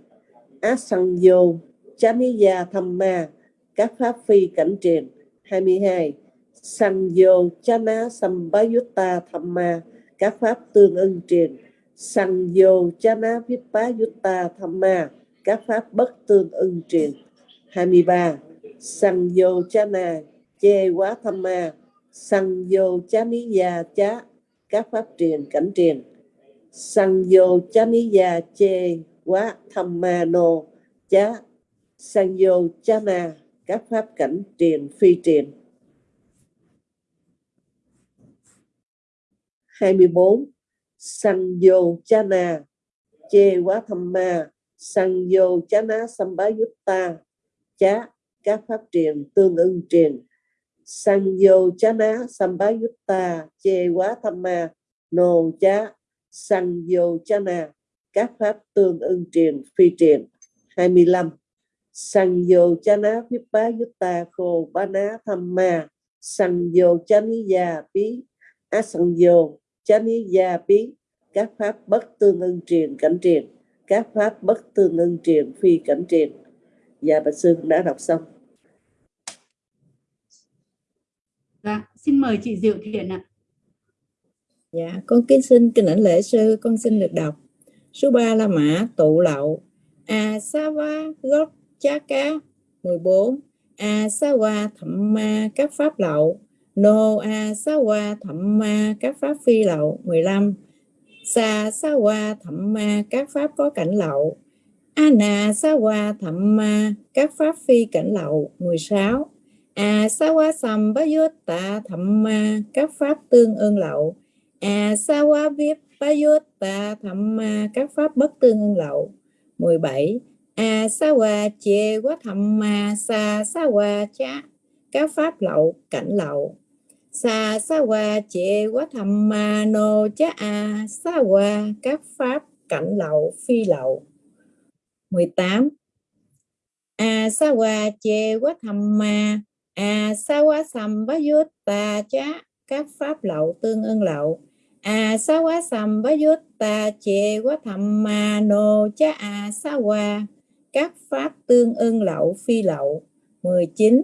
Asanyo Jamiya Thamma, các pháp phi cảnh truyền. 22 Sanyo Chana sambayutta thamma, các pháp tương ưng truyền. Sanyo Chana Vipayutta Thamma, các pháp bất tương ưng truyền. 23 Sanyo Chana Che quá Thamma Sanyo Chaniya cha chá các pháp truyền cảnh truyền sanh vô cha ni chê quá tham ma nô chá. Sanh vô cha na các pháp cảnh truyền phi truyền 24 sanh vô cha na chê quá tham ma. Sanh vô cha na sambayutta chá. Các pháp truyền tương ưng truyền sanh vô cha na sambayutta chê quá tham ma, nô chá, sanh vô các pháp tương ưng truyền phi truyền 25 sang vô cha na ta, khô ba ná, tham ma. Sang vô cha ní già bí. Á sang vô cha ní già bí. Các pháp bất tương ưng truyền cảnh truyền các pháp bất tương ưng truyền phi cảnh truyền và dạ, bạch sư, đã đọc xong Dạ, xin mời chị Diệu Thiện ạ. Dạ, con kính xin kinh ảnh lễ sư, con xin được đọc. Số 3 là Mã tụ lậu. A Sa Va gốc Chá Cá 14. A Sa va Thậm Ma các pháp lậu. Nô A Sa va Thậm Ma các pháp phi lậu 15. Sa Sa va Thậm Ma các pháp có cảnh lậu. A Na Sa va Thậm Ma các pháp phi cảnh lậu 16. A Sa Wa Sam ba Yốt Tạ Thậm Ma, các pháp tương ưng lậu. A sa wa viết ta thậm ma, các pháp bất tương ưng lậu. 17 A à, sa wa chê quá thậm ma, sa sa wa cha các pháp lậu, cảnh lậu. Sa sa wa chê quá thậm ma, nô cha a, sa wa các pháp cảnh lậu, phi lậu. 18 A sa wa chê quá thậm ma A sa quá sam bá ta cha các pháp lậu tương ưng lậu. A sa quá sầm bá yốt tà chê quá thầm mà nô cha a à, sa qua các pháp tương ưng lậu, phi lậu. 19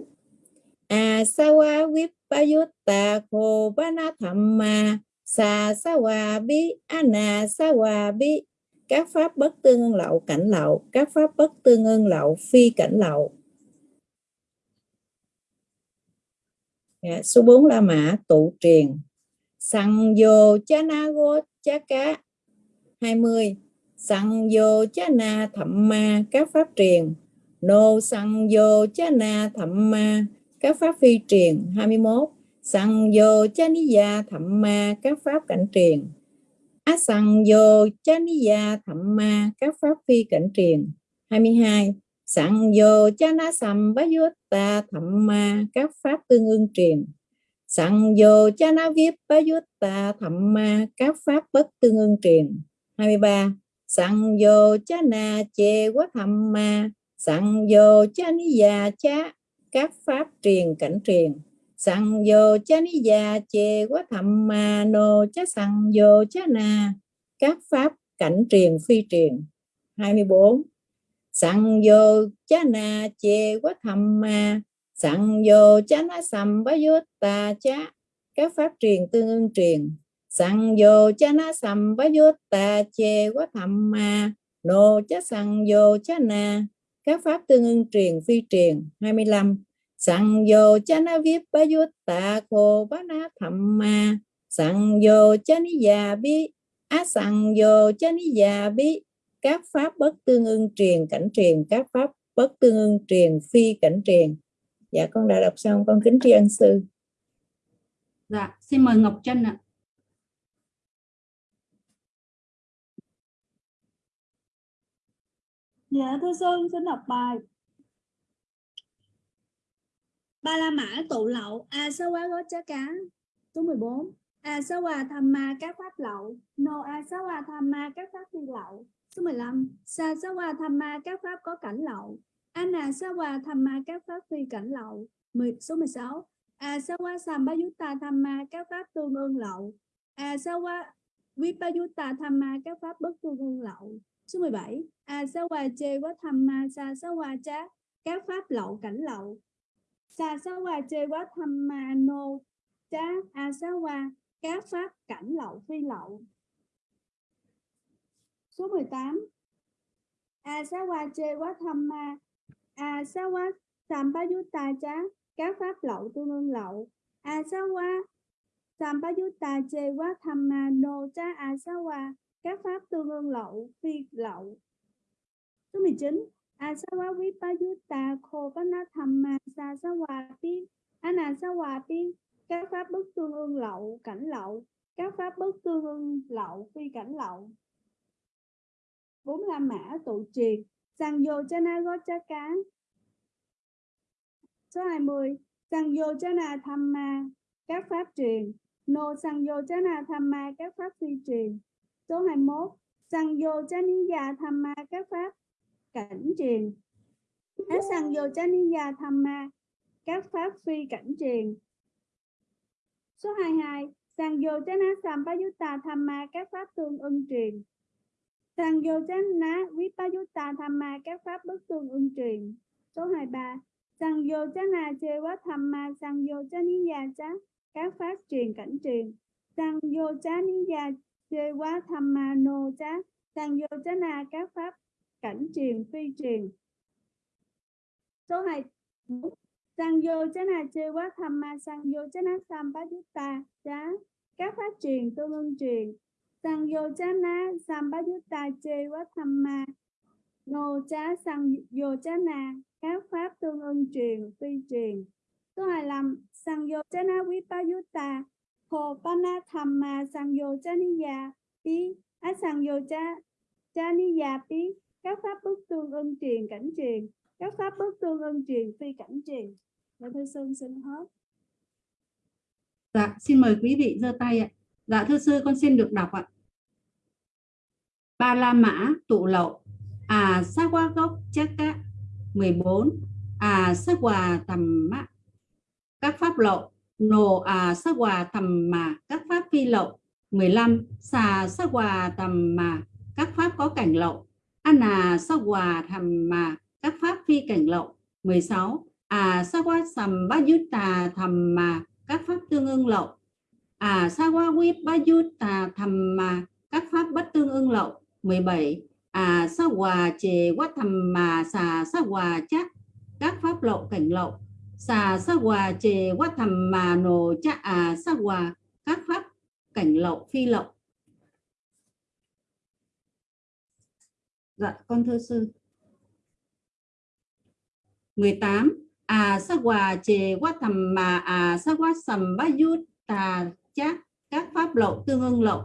a sa quá vip bá yốt tà khô bá na thầm ma sa sa wa bi ana sa wa bi các pháp bất tương ưng lậu, cảnh lậu. Các pháp bất tương ưng lậu, phi cảnh lậu. Dạ, số 4 La Mã tụ truyền sằng vô cha na go cha cá. 20 sằng vô cha na thậm ma các pháp truyền Nô, sằng vô cha na thậm ma các pháp phi truyền 21 sằng vô cha ni gia thậm ma các pháp cảnh truyền Á, sằng vô cha ni gia thậm ma các pháp phi cảnh truyền 22 sẵn vô cha na sầm bá yốt ta thậm ma, các pháp tương ưng truyền. Sẵn vô cha na viết bá yốt ta thậm ma, các pháp bất tương ưng truyền. 23 Sẵn vô cha na chê quá thậm ma, Sẵn vô cha ni già cha các pháp truyền cảnh truyền. Sẵn vô cha ni già chê quá thậm ma, nô cha sẵn vô cha na, các pháp cảnh truyền phi truyền. 24 Sẵn vô chá na chê quá thầm ma Sẵn vô chá na sầm bá vô ta chá. Các pháp truyền tương ưng truyền. Sẵn vô chá na sầm bá vô ta chê quá thầm ma nô chá sẵn vô chá na. Các pháp tương ưng truyền phi truyền. 25 Sẵn vô chá na viết bá vô ta khô bá na thầm ma Sẵn vô chá ni già bi á sẵn vô chá ni già bi các pháp bất tương ưng truyền cảnh truyền các pháp bất tương ưng truyền phi cảnh truyền. Dạ con đã đọc xong con kính tri ân sư. Dạ, xin mời Ngọc Trân ạ. Dạ thưa Sơn xin đọc bài. Ba La Mã tụ lậu A Sa Quá Gốt Chá Cá Số 14 A Sa Hòa Tham Ma các pháp lậu. No A Sa Hòa Tham Ma các pháp phi lậu Số 15 Sa Sa Hòa Tham Ma các pháp có cảnh lậu. Anna Sa Hòa Tham Ma các pháp phi cảnh lậu. 10, Số 16 A Sa Hòa Sambhayutta Tham Ma các pháp tương ương lậu. À, A Sa Hòa Vipayutta Tham Ma các pháp bất tương ương lậu. Số 17 A Sa Hòa che Quá Tham Ma Sa Sa Hòa cha các pháp lậu cảnh lậu. Sa Sa Hòa che Quá Tham Ma Nô A Sa Hòa các pháp cảnh lậu phi lậu. Số 18 A à, Sa Quá Tham Ma. A Sa cha. Các pháp lậu tương ương lậu. A Sa che Quá Tham Ma no cha A Sa các pháp tương ương lậu, phi lậu. Số 19 asawa vipayutta khopana thamma sasawa pi anasawa pi các pháp bất tương ương lậu, cảnh lậu. Các pháp bất tương ương lậu, phi cảnh lậu bốn là mã tụ triệt sang vô chana gochaka số 20 sang vô chana thamma các pháp truyền. No sang vô chana thamma các pháp phi truyền. Số 21 Sang vô chaniya thamma các pháp cảnh truyền. Hết sang vô chaniya thamma các pháp phi cảnh truyền. Số 22 Sang vô chana sampayutta thamma các pháp tương ưng truyền. Sangyojana vô vipayutta thamma các pháp bất tương ưng truyền Số 23 Sang vô chana chê quá thamma sangyojaniya vô chá các pháp truyền cảnh truyền Sangyojaniya vô thamma chê quá tham ma, nô chá. Vô các pháp cảnh truyền phi truyền số 2 sang vô chá na chê quá tham ma vô chá. Các pháp truyền tương ưng truyền sang vô chá na sam nô sang vô na các pháp tương ưng truyền phi truyền. Số 25 sang vô chá na quý Pana thamma Sang Yo Pi Á Sang Yo Cha Chaniya Pi các pháp bước tương ưng truyền cảnh truyền. Các pháp bước tương ưng truyền phi cảnh truyền. Dạ thưa sơn xin hết Dạ, xin mời quý vị giơ tay ạ. Dạ thưa sư, con xin được đọc ạ. Ba La Mã tụ lậu. À sa qua gốc chắc các 14 À sa quà tầm mã, Các pháp lậu. Nồ à sa quà tầm mà các pháp phi lậu. 15 xà, sa quà tầm mà các pháp có cảnh lậu. Ana sa quà thầm mà các pháp phi cảnh lậu. 16 à sa quà sầm bát yut tà thầm mà các pháp tương ưng lậu à sa qua quyết ba yut tà thầm mà các pháp bất tương ưng lậu. 17 à sa hòa chề quá thầm mà xà sa hòa chắc các pháp lậu cảnh lậu. Xà sa hòa chề quá thầm mà nổ cha à sa hòa các pháp cảnh lậu, phi lậu. Dạ con thưa sư. 18 à sa hòa chề quá thầm mà à sa quá sầm bá yút tà chát các pháp lậu tương ưng lậu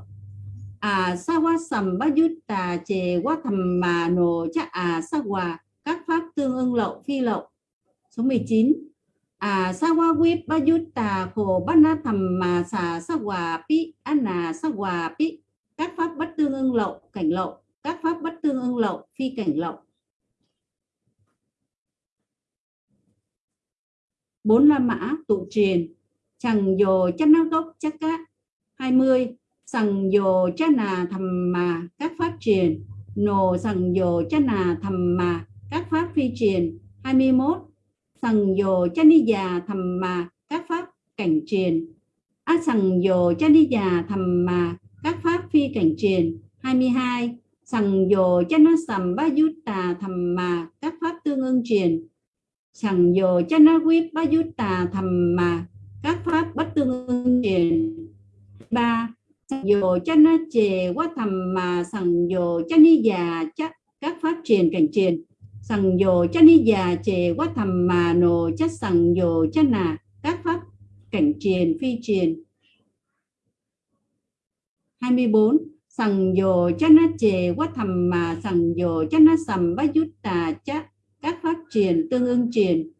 à sa quá sầm bá dứt tà chề quá thầm mà nổ chắc à sa hòa, các pháp tương ưng lậu phi lậu số 19 à sa wa wip ba tà khổ bát na thầm mà xà, sa hòa pi anna sa hòa pi. Các pháp bất tương ưng lậu cảnh lậu các pháp bất tương ưng lậu phi cảnh lậu bốn la mã tụ truyền chẳng dồ chân nó gốc chắc cá 20 sằng dồ cha nà thầm mà các pháp truyền. Nồ sằng dồ cha nà thầm mà các pháp phi truyền. 21 sằng dồ cha ni già thầm mà các pháp cảnh truyền. Á sằng dồ cha ni già thầm mà các pháp phi cảnh truyền. 22 sằng dồ cha nó sầm ba dút tà thầm mà các pháp tương ưng truyền. Sằng dồ cha nó quyết ba dút tà thầm mà các pháp bất tương ứng truyền ba. Sằng cho nó chề quá thầm mà sằng dù cho ni già chắc các pháp truyền cảnh truyền sằng dù cho ni già chề quá thầm mà nồ chắc sằng dù cho nà các pháp cảnh truyền phi truyền 24 sằng dù cho nó chề quá thầm mà sằng dù cho nó sầm bá dút tà chắc các pháp truyền tương ưng truyền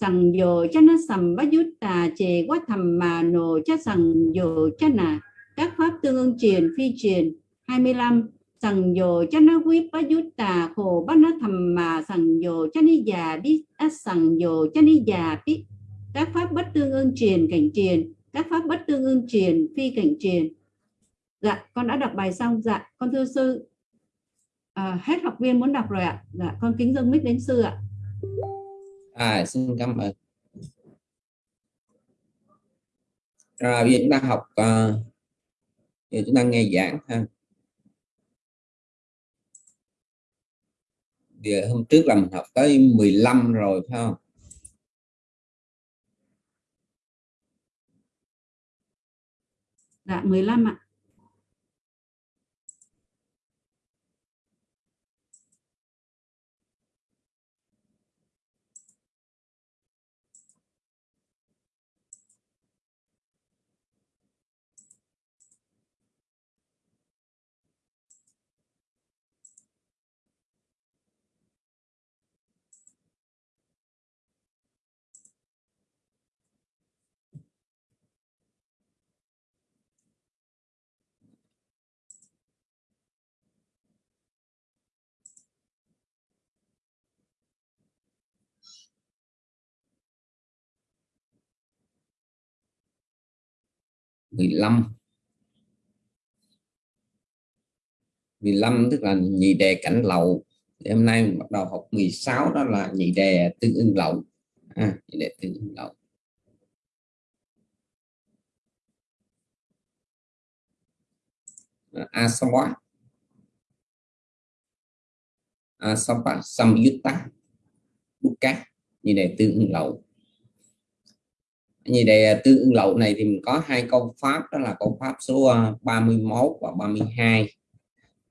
sằng dồ cha na sầm bát dút tà chề quá thầm mà nồ cha sằng dồ cha nà. Các pháp tương ưng truyền phi truyền. 25 sằng dồ cha na quý bát dút tà khổ bát na thầm mà sằng dồ cha ni già biết á sằng dồ cha ni già biết các pháp bất tương ưng truyền cảnh truyền. Các pháp bất tương ưng truyền phi cảnh truyền. Dạ con đã đọc bài xong. Dạ con thưa sư. À, hết học viên muốn đọc rồi ạ. Dạ con kính dâng mic đến sư ạ à xin cảm ơn. À, rồi bây giờ chúng ta học uh, giờ chúng ta nghe giảng ha. Giờ hôm trước là mình học tới 15 rồi phải không? Dạ 15 ạ. Mười lăm. mười lăm tức là nhị đề cảnh lậu. Thì hôm nay mình bắt đầu học 16 đó là nhị đề tương ưng lậu. À, nhị đề tương ưng lậu. Asawa asawa samyutta bukka nhị đề tương ưng lậu như đề tương ưng lậu này thì mình có hai câu pháp, đó là câu pháp số ờ, 31 và 32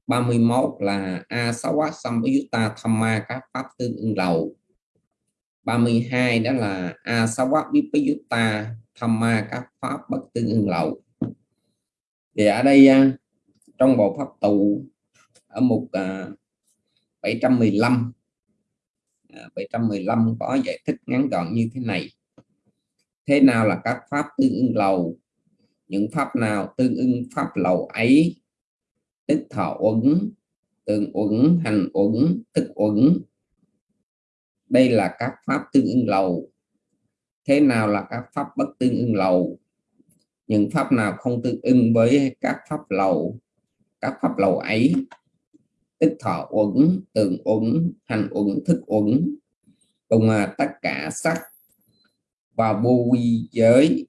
31 là a sáu á xong với ta tham ma, các pháp tương ưng lậu. 32 đó là a sáu á biết với ta tham ma, các pháp bất tương ưng lậu. Thì ở đây ờ, trong bộ pháp tụ ở mục ờ, 715 715 có giải thích ngắn gọn như thế này thế nào là các pháp tương ưng lầu? Những pháp nào tương ưng pháp lầu ấy? Tức thọ uẩn tương uẩn hành uẩn tức uẩn. Đây là các pháp tương ưng lầu. Thế nào là các pháp bất tương ưng lầu? Những pháp nào không tương ưng với các pháp lầu? Các pháp lầu ấy? Tức thọ uẩn tường uẩn hành uẩn thức uẩn. Cùng à, tất cả sắc và vô quy giới.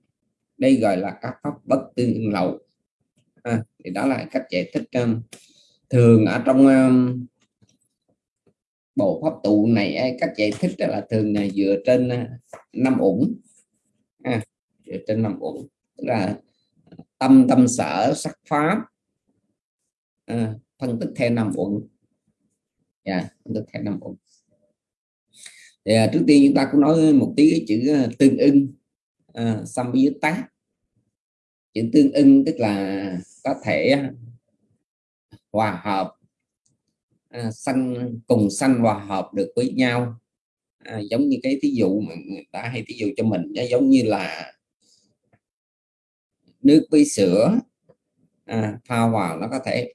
Đây gọi là các pháp bất tương lậu. À, thì đó là cách giải thích um, thường ở trong um, bộ pháp tụ này à, cách giải thích đó là thường là dựa trên uh, năm uẩn. À, dựa trên năm ủng tức là tâm tâm sở sắc pháp. À, phân tích theo năm uẩn. Yeah, phân tích theo năm uẩn thì à, trước tiên chúng ta cũng nói một tí cái chữ à, tương ưng à, xăm với tác chữ tương ưng tức là có thể hòa hợp à, sanh cùng sanh hòa hợp được với nhau. À, giống như cái thí dụ mà người ta hay thí dụ cho mình giống như là nước với sữa à, pha hòa nó có thể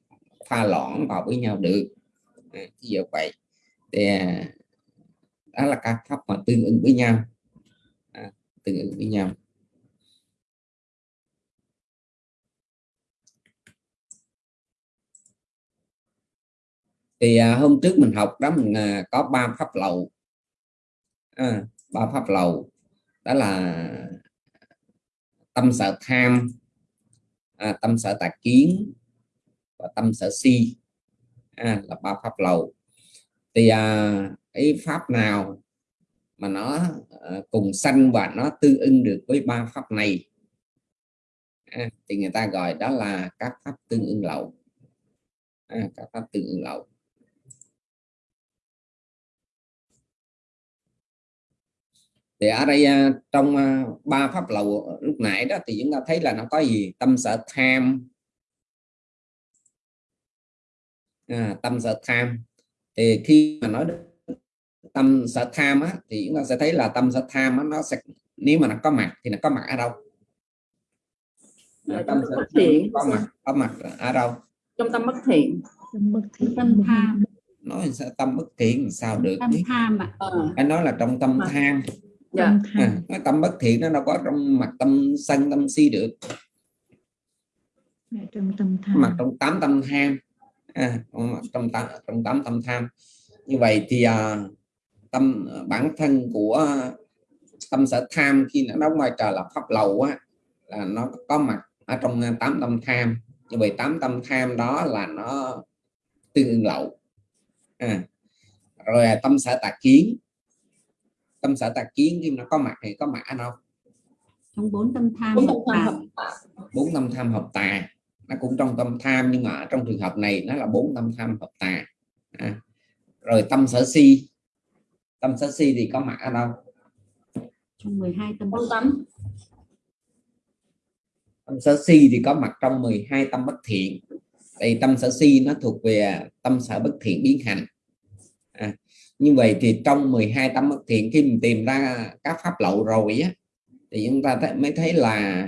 pha loãng vào với nhau được. À, ví dụ vậy. Thì à, đó là các pháp mà tương ứng với nhau. À, tương ứng với nhau. Thì à, hôm trước mình học đó mình à, có ba pháp lầu. À, ba pháp lầu. Đó là tâm sở tham à, tâm sở tà kiến và tâm sở si. À, là ba pháp lầu. Thì à, cái pháp nào mà nó ờ, cùng sanh và nó tương ưng được với ba pháp này? À, thì người ta gọi đó là các pháp tương ưng lậu. À, các pháp tương ưng lậu. Thì ở đây à, trong à, ba pháp lậu lúc nãy đó thì chúng ta thấy là nó có gì? Tâm sở tham. À, tâm sở tham. Thì khi mà nói đến tâm sở tham á, thì chúng ta sẽ thấy là tâm sở tham á, nó sẽ nếu mà nó có mặt thì nó có mặt ở đâu? Ở tâm sở bất tham thiện. có mặt có mặt ở đâu? Trong tâm bất thiện. Tâm tham. Nói sao tâm bất thiện làm sao được tâm tham ạ. Ờ, anh nói là trong tâm Mà- tham. dạ. À, nói tâm bất thiện nó đâu có trong mặt tâm sân tâm si được. Trong tâm mặt trong tám tâm tham. À, mặt trong tám trong tám tâm tham. Như vậy thì à, tâm bản thân của tâm sở tham khi nó đóng vai trò là pháp lậu á là nó có mặt ở trong tám tâm tham. Như vậy tám tâm tham đó là nó tương ứng lậu. À, rồi à, tâm sở tà kiến. Tâm sở tà kiến khi nó có mặt thì có mặt ở đâu? Trong bốn tâm tham bốn tâm tham hợp bốn tâm tham hợp tà. Nó cũng trong tâm tham nhưng mà ở trong trường hợp này nó là bốn tâm tham hợp tà. À. rồi tâm sở si tâm sở si thì có mặt ở đâu? Trong 12 tâm tâm tánh tâm sở si thì có mặt trong 12 tâm bất thiện. Đây tâm sở si nó thuộc về tâm sở bất thiện biến hành. À, như vậy thì trong 12 tâm bất thiện khi mình tìm ra các pháp lậu rồi á thì chúng ta thấy, mới thấy là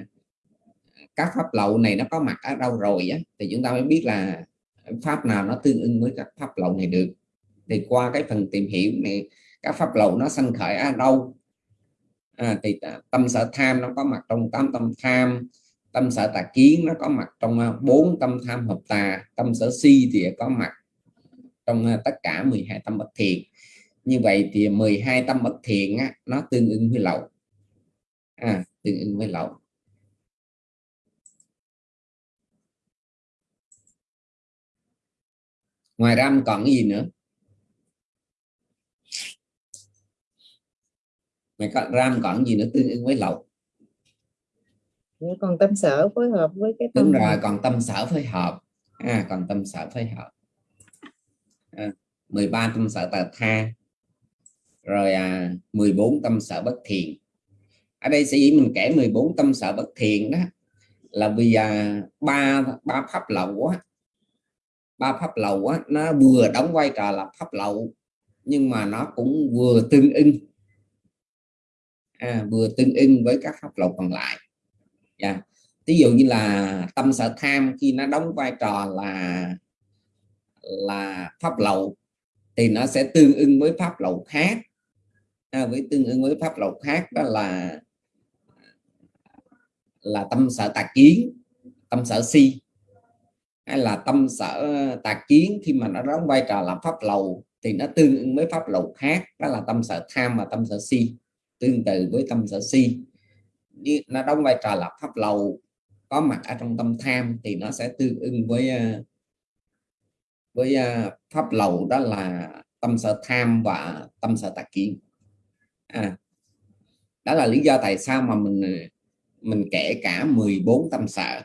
các pháp lậu này nó có mặt ở đâu rồi á thì chúng ta mới biết là pháp nào nó tương ứng với các pháp lậu này được. Thì qua cái phần tìm hiểu này các pháp lậu nó sanh khởi ở đâu? À, thì tâm sở tham nó có mặt trong tám tâm tham tâm sở tà kiến nó có mặt trong à, bốn tâm tham hợp tà tâm sở si thì có mặt trong à, tất cả 12 tâm bất thiện. Như vậy thì 12 tâm bất thiện á, nó tương ứng với lậu. À, tương ứng với lậu. Ngoài ra còn cái gì nữa. Mày có ram còn gì nữa tương ứng với lậu. Dạ, còn tâm sở phối hợp với cái tâm đúng rồi còn tâm sở phối hợp. À, còn tâm sở phối hợp. À, 13 tâm sở tà tha. Rồi à, 14 tâm sở bất thiện ở đây sẽ dĩ mình kể 14 tâm sở bất thiện đó là vì à, ba ba pháp lậu á. Ba pháp lậu á nó vừa đóng vai trò là pháp lậu nhưng mà nó cũng vừa tương ưng à, vừa tương ưng với các pháp lậu còn lại. Dạ. Yeah. ví dụ như là tâm sở tham khi nó đóng vai trò là là pháp lậu thì nó sẽ tương ưng với pháp lậu khác. À, với tương ưng với pháp lậu khác đó là là tâm sở tà kiến tâm sở si. Hay là tâm sở tà kiến khi mà nó đóng vai trò là pháp lậu thì nó tương ứng với pháp lậu khác đó là tâm sở tham và tâm sở si tương tự với tâm sở si. Như nó đóng vai trò là pháp lầu có mặt ở trong tâm tham thì nó sẽ tương ứng với à, với à, pháp lầu đó là tâm sở tham và tâm sở tà kiến. À, đó là lý do tại sao mà mình à, mình kể cả 14 tâm sở.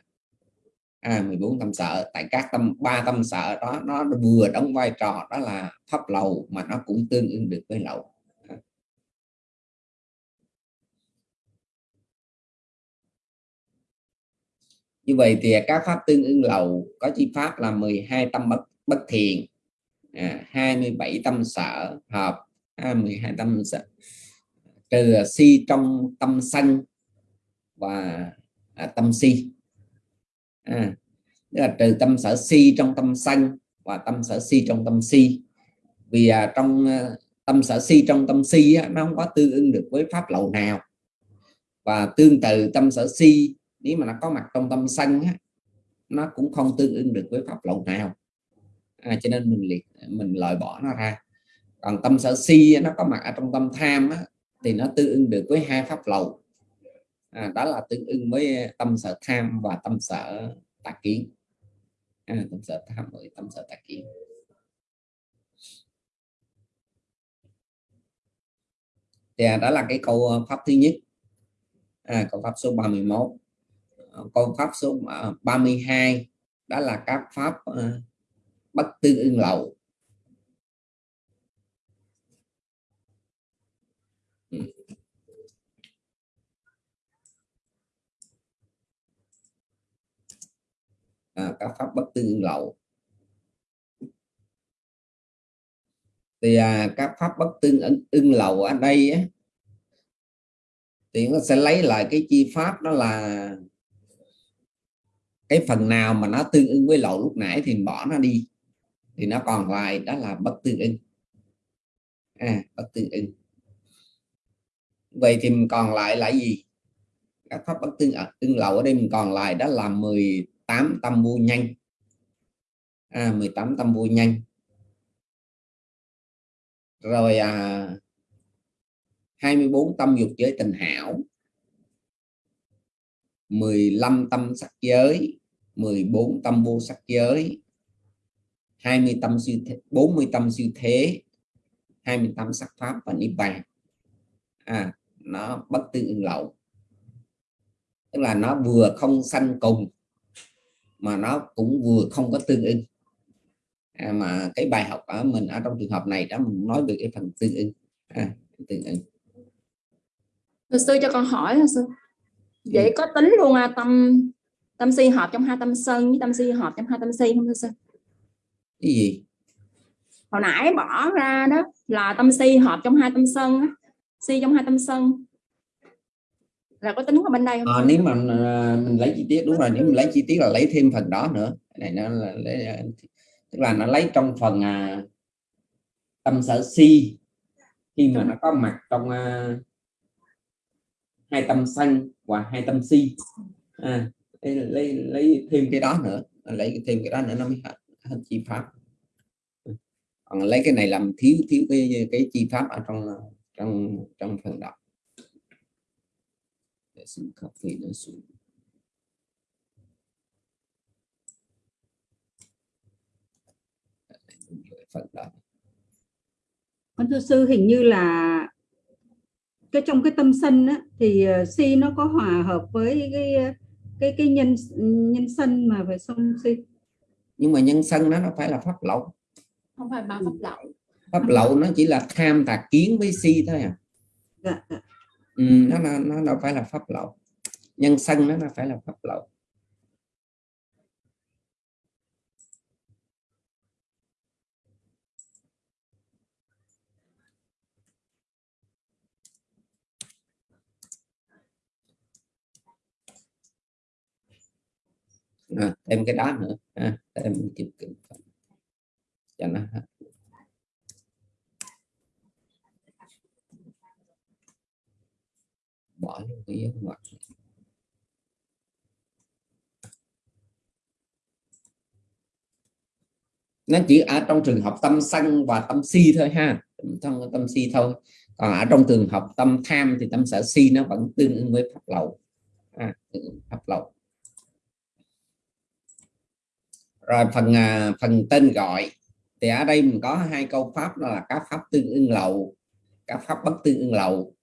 À, 14 tâm sở tại các tâm ba tâm sở đó nó vừa đóng vai trò đó là pháp lầu mà nó cũng tương ứng được với lậu. Như vậy thì các pháp tương ứng lậu có chi pháp là 12 tâm bất bất thiện à, 27 tâm sở hợp à, 12 tâm sở trừ si trong tâm sân và à, tâm si. À, tức là trừ tâm sở si trong tâm sân và tâm sở si trong tâm si. Vì à, trong à, tâm sở si trong tâm si á, nó không có tương ứng được với pháp lậu nào. Và tương tự tâm sở si nếu mà nó có mặt trong tâm sân á, nó cũng không tương ứng được với pháp lậu nào. À, cho nên mình liệt mình loại bỏ nó ra. Còn tâm sở si á, nó có mặt ở trong tâm tham á, thì nó tương ứng được với hai pháp lậu à, đó là tương ứng với tâm sở tham và tâm sở tà kiến. À, tâm sở tham với tâm sở tà kiến. Thì à, đó là cái câu ờ, pháp thứ nhất. À, câu pháp số 31 con pháp số à, 32 đó là các pháp à, bất tư ưng lậu à, các pháp bất tư ưng lậu thì à, các pháp bất tương ưng, ưng lậu ở đây á, thì nó sẽ lấy lại cái chi pháp đó là cái phần nào mà nó tương ứng với lậu lúc nãy thì bỏ nó đi. Thì nó còn lại đó là bất tương ứng. À, bất tương ứng. Vậy thì mình còn lại là gì? Các pháp bất tương tương lậu ở đây mình còn lại đó là 18 tâm vô nhanh. À, 18 tâm vô nhanh. Rồi à, 24 tâm dục giới tình hảo. 15 tâm sắc giới. 14 tâm vô sắc giới 20 tâm siêu thế, 40 tâm siêu thế 28 sắc pháp và niết bàn. À nó bất tương ưng lậu. Tức là nó vừa không sanh cùng mà nó cũng vừa không có tương ưng à, mà cái bài học ở mình ở trong trường hợp này đó mình nói về cái phần tương ưng à, tương ưng Thưa sư cho con hỏi sư? Vậy có tính luôn à, tâm tâm si hợp trong hai tâm sân với tâm si hợp trong hai tâm si không thưa sư cái gì? Hồi nãy bỏ ra đó là tâm si hợp trong hai tâm sân á. si trong hai tâm sân. Là có tính ở bên đây không à, nếu mà à, mình lấy chi tiết đúng rồi nếu mình lấy chi tiết là lấy thêm phần đó nữa. Này nó là lấy, à, tức là nó lấy trong phần à, tâm sở si. Khi mà nó có mặt trong à, hai tâm sân và hai tâm si. À, lấy, lấy lấy thêm cái đó nữa. Lấy thêm cái đó nữa nó mới hết, chi pháp. Ừ. Còn lấy cái này làm thiếu thiếu cái cái chi pháp ở trong trong trong phần đọc để xin copy nó xuống phần con thưa sư hình như là cái trong cái tâm sân á, thì ờ, si nó có hòa hợp với cái cái cái nhân nhân sân mà về sông si nhưng mà nhân sân đó nó phải là pháp lậu. Không phải ba pháp lậu. Pháp lậu nó chỉ là tham tà kiến với si thôi à. Dạ, dạ. ừ, nó, nó nó đâu phải là pháp lậu. Nhân sân nó nó phải là pháp lậu à, thêm cái đó nữa. À, thêm chụp kinh cho nó bỏ luôn cái dấu ngoặc. Nó chỉ ở trong trường hợp tâm sân và tâm si thôi ha. Trong tâm si thôi. Còn ở trong trường hợp tâm tham thì tâm sở si nó vẫn tương ứng với pháp lậu. À, pháp lậu. Rồi phần à, phần tên gọi. Thì ở đây mình có hai câu pháp đó là các pháp tương ưng lậu các pháp bất tương ưng lậu.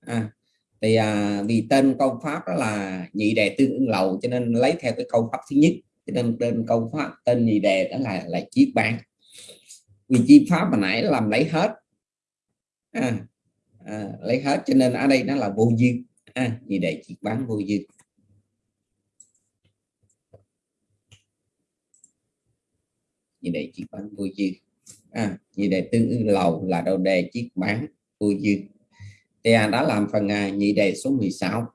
À, thì à, vì tên câu pháp đó là nhị đề tương ưng lậu cho nên lấy theo cái câu pháp thứ nhất cho nên tên câu pháp tên nhị đề đó là là chiết bán vì chi pháp mà nãy làm lấy hết. À, à, lấy hết cho nên ở đây nó là vô dư. À, nhị đề chiết bán vô dư. Như đề chiết bán vô dư. À, như đề tương ưng lầu là đầu đề chiết bán vô dư. Thì à, làm phần à, nhị đề số 16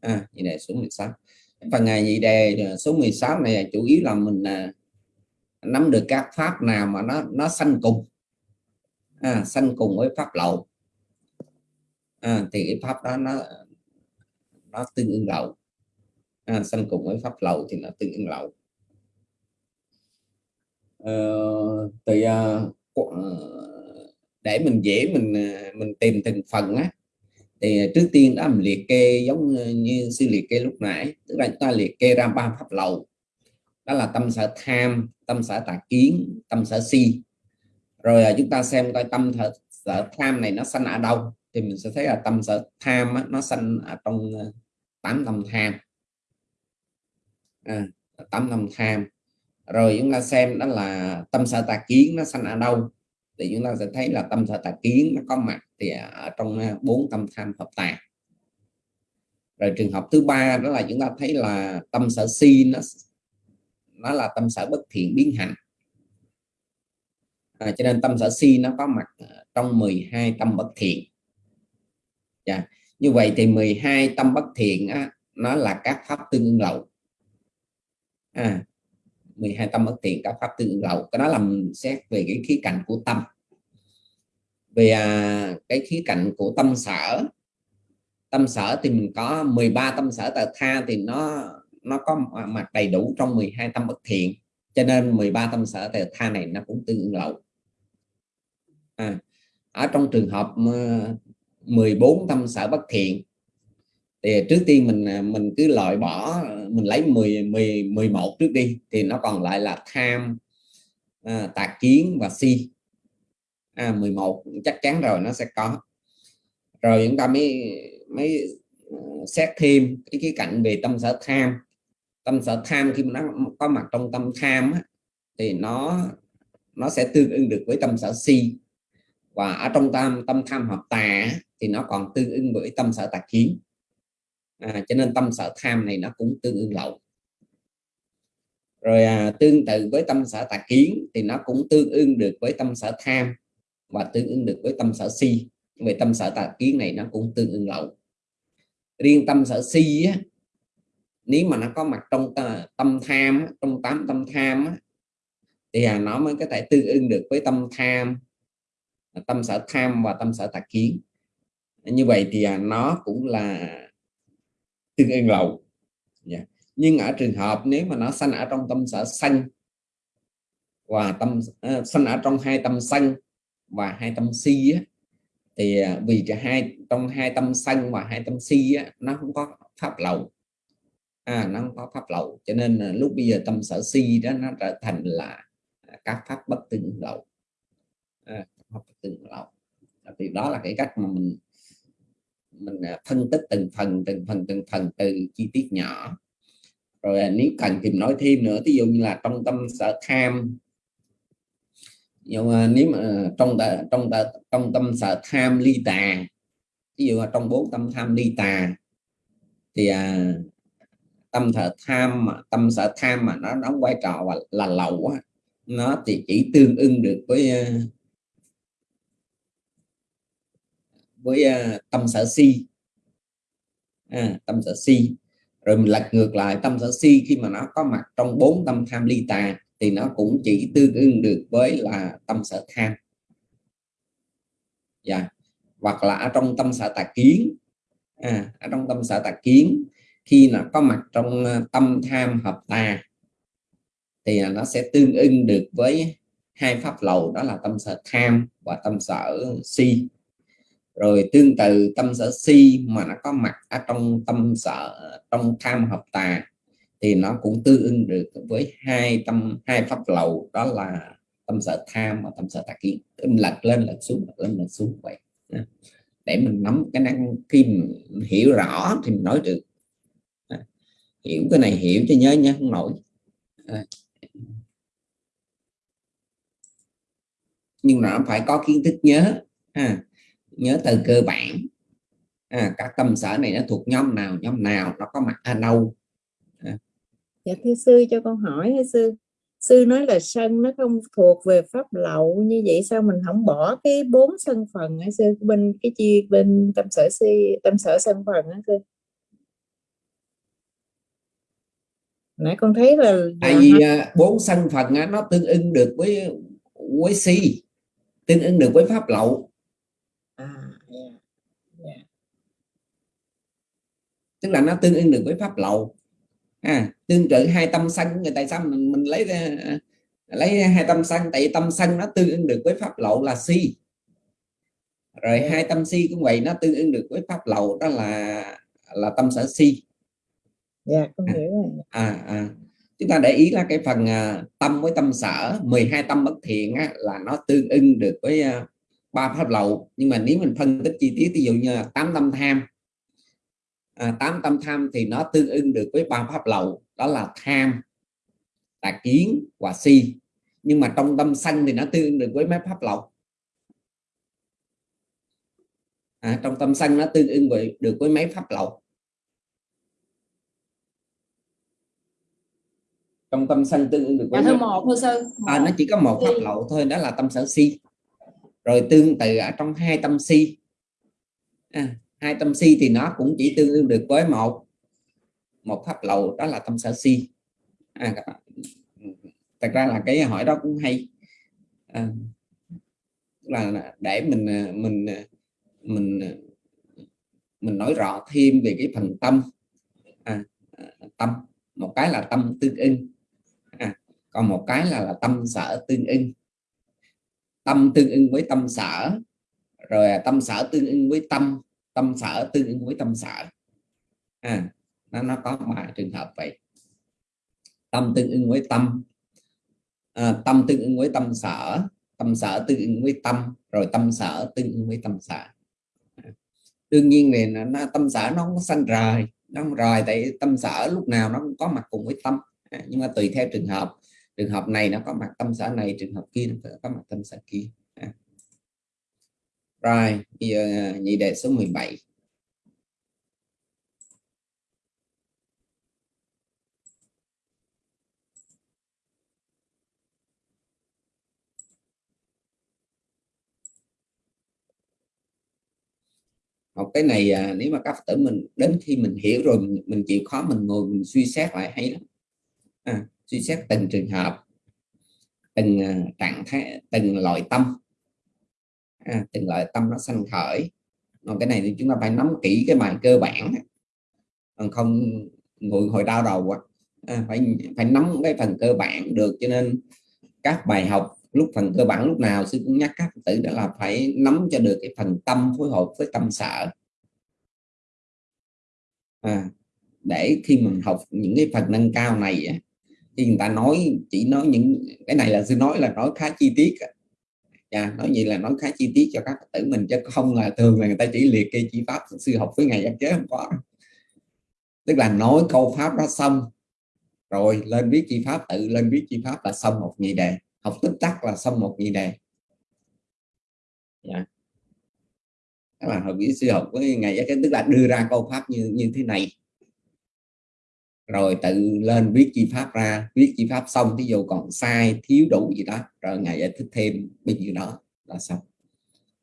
à, nhị đề số 16 phần à, nhị đề à, số 16 này à, chủ yếu là mình à, nắm được các pháp nào mà nó nó sanh cùng. À, sanh cùng với pháp lậu. À, thì cái pháp đó nó nó tương ưng lậu. À, sanh cùng với pháp lậu thì nó tương ưng lậu uh, thì uh, để mình dễ mình mình tìm từng phần á thì trước tiên đó mình liệt kê giống như sư liệt kê lúc nãy tức là chúng ta liệt kê ra ba pháp lậu. Đó là tâm sở tham tâm sở tà kiến tâm sở si. Rồi chúng ta xem coi tâm sở tham này nó sanh ở đâu thì mình sẽ thấy là tâm sở tham á, nó sanh ở trong tám tâm tham. À, tám tâm tham rồi chúng ta xem đó là tâm sở tà kiến nó sanh ở đâu. Thì chúng ta sẽ thấy là tâm sở tà kiến nó có mặt thì ở trong à, bốn tâm tham hợp tà. Rồi trường hợp thứ ba đó là chúng ta thấy là tâm sở si nó nó là tâm sở bất thiện biến hành. À, cho nên tâm sở si nó có mặt trong 12 tâm bất thiện. Dạ. như vậy thì 12 tâm bất thiện á, nó là các pháp tương ưng lậu. À, 12 tâm bất thiện các pháp tương lậu cái đó làm xét về cái khía cạnh của tâm. Về à, cái khía cạnh của tâm sở tâm sở thì mình có 13 tâm sở tờ tha thì nó nó có mặt đầy đủ trong 12 tâm bất thiện. Cho nên 13 tâm sở tờ tha này nó cũng tương ứng lậu à, ở trong trường hợp ờ, 14 tâm sở bất thiện thì trước tiên mình à, mình cứ loại bỏ mình lấy 10 10 11 trước đi thì nó còn lại là tham à, tà kiến và si. À, 11 chắc chắn rồi nó sẽ có. Rồi chúng ta mới mới à, xét thêm cái cái cạnh về tâm sở tham. Tâm sở tham khi mà nó có mặt trong tâm tham á, thì nó nó sẽ tương ứng được với tâm sở si. Và ở trong tâm tâm tham hợp tà thì nó còn tương ứng với tâm sở tà kiến à, cho nên tâm sở tham này nó cũng tương ương lậu. Rồi à, tương tự với tâm sở tà kiến thì nó cũng tương ương được với tâm sở tham và tương ứng được với tâm sở si. Về tâm sở tà kiến này nó cũng tương ương lậu. Riêng tâm sở si á, nếu mà nó có mặt trong à, tâm tham trong tám tâm tham thì à, nó mới có thể tương ứng được với tâm tham tâm sở tham và tâm sở tà kiến. Như vậy thì à, nó cũng là tương yên lầu, yeah. Nhưng ở trường hợp nếu mà nó sanh ở trong tâm sở xanh và tâm uh, sanh ở trong hai tâm xanh và hai tâm si á, thì à, vì cả hai trong hai tâm xanh và hai tâm si á, nó không có pháp lậu. À, nó không có pháp lậu. Cho nên là lúc bây giờ tâm sở si đó nó trở thành là à, các pháp bất tương lậu. À, pháp bất tương lậu. Thì đó là cái cách mà mình mình à, phân tích từng phần từng phần từng phần từ chi tiết nhỏ. Rồi à, nếu cần tìm nói thêm nữa ví dụ như là trong tâm sở tham. Nhưng mà nếu mà à, trong trong trong tâm sở tham ly tà ví dụ trong bốn tâm tham ly tà thì à, tâm sở tham mà tâm sở tham mà nó đóng vai trò là, là lậu á, nó thì chỉ tương ưng được với à, với uh, tâm sở si. À, tâm sở si. Rồi mình lật ngược lại tâm sở si khi mà nó có mặt trong bốn tâm tham ly tà thì nó cũng chỉ tương ứng được với là tâm sở tham. Dạ. Yeah. hoặc là ở trong tâm sở tà kiến à, ở trong tâm sở tà kiến khi nó có mặt trong ờ, tâm tham hợp tà thì nó sẽ tương ưng được với hai pháp lầu đó là tâm sở tham và tâm sở si rồi tương tự tâm sở si mà nó có mặt ở trong tâm sở, trong tham hợp tà, thì nó cũng tương ứng được với hai tâm, hai pháp lầu đó là tâm sở tham và tâm sở tà kiến. Lật lên lật xuống lật lên lật xuống vậy. Để mình nắm cái năng, khi mình hiểu rõ thì mình nói được. Hiểu cái này hiểu cho nhớ nhớ không nổi. Nhưng mà nó phải có kiến thức nhớ, ha nhớ từ cơ bản. À, các tâm sở này nó thuộc nhóm nào nhóm nào nó có mặt ở đâu? À. dạ thưa sư cho con hỏi hay sư. Sư nói là sân nó không thuộc về pháp lậu như vậy sao mình không bỏ cái bốn sân phần hả sư? Bên cái chi bên tâm sở si tâm sở sân phần hả sư? Nãy con thấy là tại vì à, bốn sân phần nó tương ứng được với với si tương ứng được với pháp lậu à, yeah. Yeah. Tức là nó tương ứng được với pháp lậu. À, tương tự hai tâm sân người tại sao mình mình lấy lấy hai tâm sân tại tâm sân nó tương ứng được với pháp lậu là si. Rồi hai tâm si cũng vậy nó tương ứng được với pháp lậu đó là là tâm sở si. Dạ con hiểu rồi. à, à. Chúng ta để ý là cái phần à, tâm với tâm sở 12 tâm bất thiện á, là nó tương ưng được với à, ba pháp lậu. Nhưng mà nếu mình phân tích chi tiết ví dụ như là tám tâm tham à, tám tâm tham thì nó tương ưng được với ba pháp lậu đó là tham tà kiến và si. Nhưng mà trong tâm sanh thì nó tương ưng được với mấy pháp lậu. À, trong tâm sanh nó tương ưng với, được với mấy pháp lậu. Trong tâm sân tương ưng được dạ với nhau. một thưa sư. À, nó chỉ có một pháp lậu thôi đó là tâm sở si. Rồi tương tự ở trong hai tâm si. À, hai tâm si thì nó cũng chỉ tương đương được với một một pháp lậu đó là tâm sở si. À, thật ra là cái hỏi đó cũng hay. À, là để mình à, mình à, mình à, mình nói rõ thêm về cái phần tâm. À, tâm. Một cái là tâm tương ưng. À, còn một cái là, là tâm sở tương ưng. Tâm tương ưng với tâm sở rồi tâm sở tương ưng với tâm tâm sở tương ứng với tâm sở. À, nó nó có ba trường hợp vậy. Tâm tương ứng với tâm. À, tâm tương ứng với tâm sở. Tâm sở tương ứng với tâm. Rồi tâm sở tương ứng với tâm sở. À, đương nhiên này nó, nó tâm sở nó không có sanh rời. Nó không rời tại tâm sở lúc nào nó cũng có mặt cùng với tâm. À, nhưng mà tùy theo trường hợp. Trường hợp này nó có mặt tâm sở này trường hợp kia nó có mặt tâm sở kia rồi bây giờ à, nhị đề số 17 học cái này à, nếu mà các tử mình đến khi mình hiểu rồi mình, mình chịu khó mình ngồi mình suy xét lại hay lắm. À, suy xét từng trường hợp từng à, trạng thái từng loại tâm à, từng loại tâm nó sanh khởi. Còn cái này thì chúng ta phải nắm kỹ cái bài cơ bản. Còn không ngồi hồi đau đầu quá à, phải phải nắm cái phần cơ bản được. Cho nên các bài học lúc phần cơ bản lúc nào sư cũng nhắc các tử đó là phải nắm cho được cái phần tâm phối hợp với tâm sợ, à, để khi mình học những cái phần nâng cao này thì khi người ta nói chỉ nói những cái này là sư nói là nói khá chi tiết dạ, nói vậy là nói khá chi tiết cho các Phật tử mình chứ không là thường là người ta chỉ liệt kê chi pháp sư học với ngày giác chế không có. Tức là nói câu pháp đó xong rồi lên viết chi pháp tự lên viết chi pháp là xong một nhị đề. Học tích tắc là xong một nhị đề. Dạ. đó là học với sư học với ngày giác chế tức là đưa ra câu pháp như như thế này rồi tự lên viết chi pháp ra, viết chi pháp xong ví dụ còn sai, thiếu đủ gì đó, rồi ngài giải thích thêm bên nhiêu đó là xong.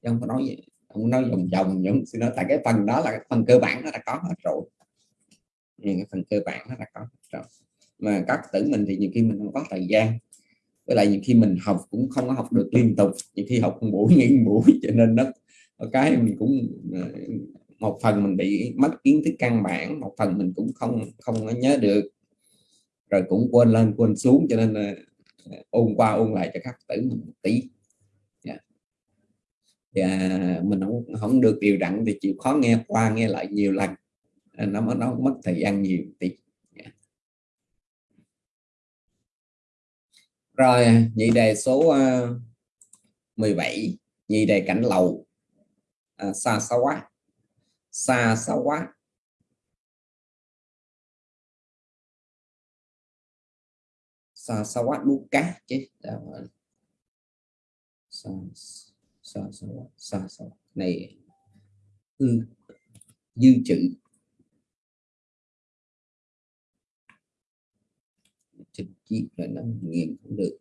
Chứ không có nói gì, không nói vòng vòng những xin nói. Tại cái phần đó là cái phần cơ bản nó đã có hết rồi. Những cái phần cơ bản nó đã có hết rồi. Mà các tử mình thì nhiều khi mình không có thời gian. Với lại nhiều khi mình học cũng không có học được liên tục. Nhiều khi học một buổi nghỉ một buổi cho nên nó cái mình cũng à, một phần mình bị mất kiến thức căn bản một phần mình cũng không không có nhớ được. Rồi cũng quên lên quên xuống cho nên là à, ôn qua ôn lại cho các tử mình một tí. Yeah. và mình không không được điều đặn thì chịu khó nghe qua nghe lại nhiều lần. Nó nó mất thời gian nhiều tí. Yeah. rồi nhị đề số à, uh, 17 nhị đề cảnh lầu. À, xa xa quá xa xa quá. Xa xa quá đu cá chứ. Dạ, xa xa xa quá xa xa này dư dư chữ. Trình chiết là nó nghiền cũng được.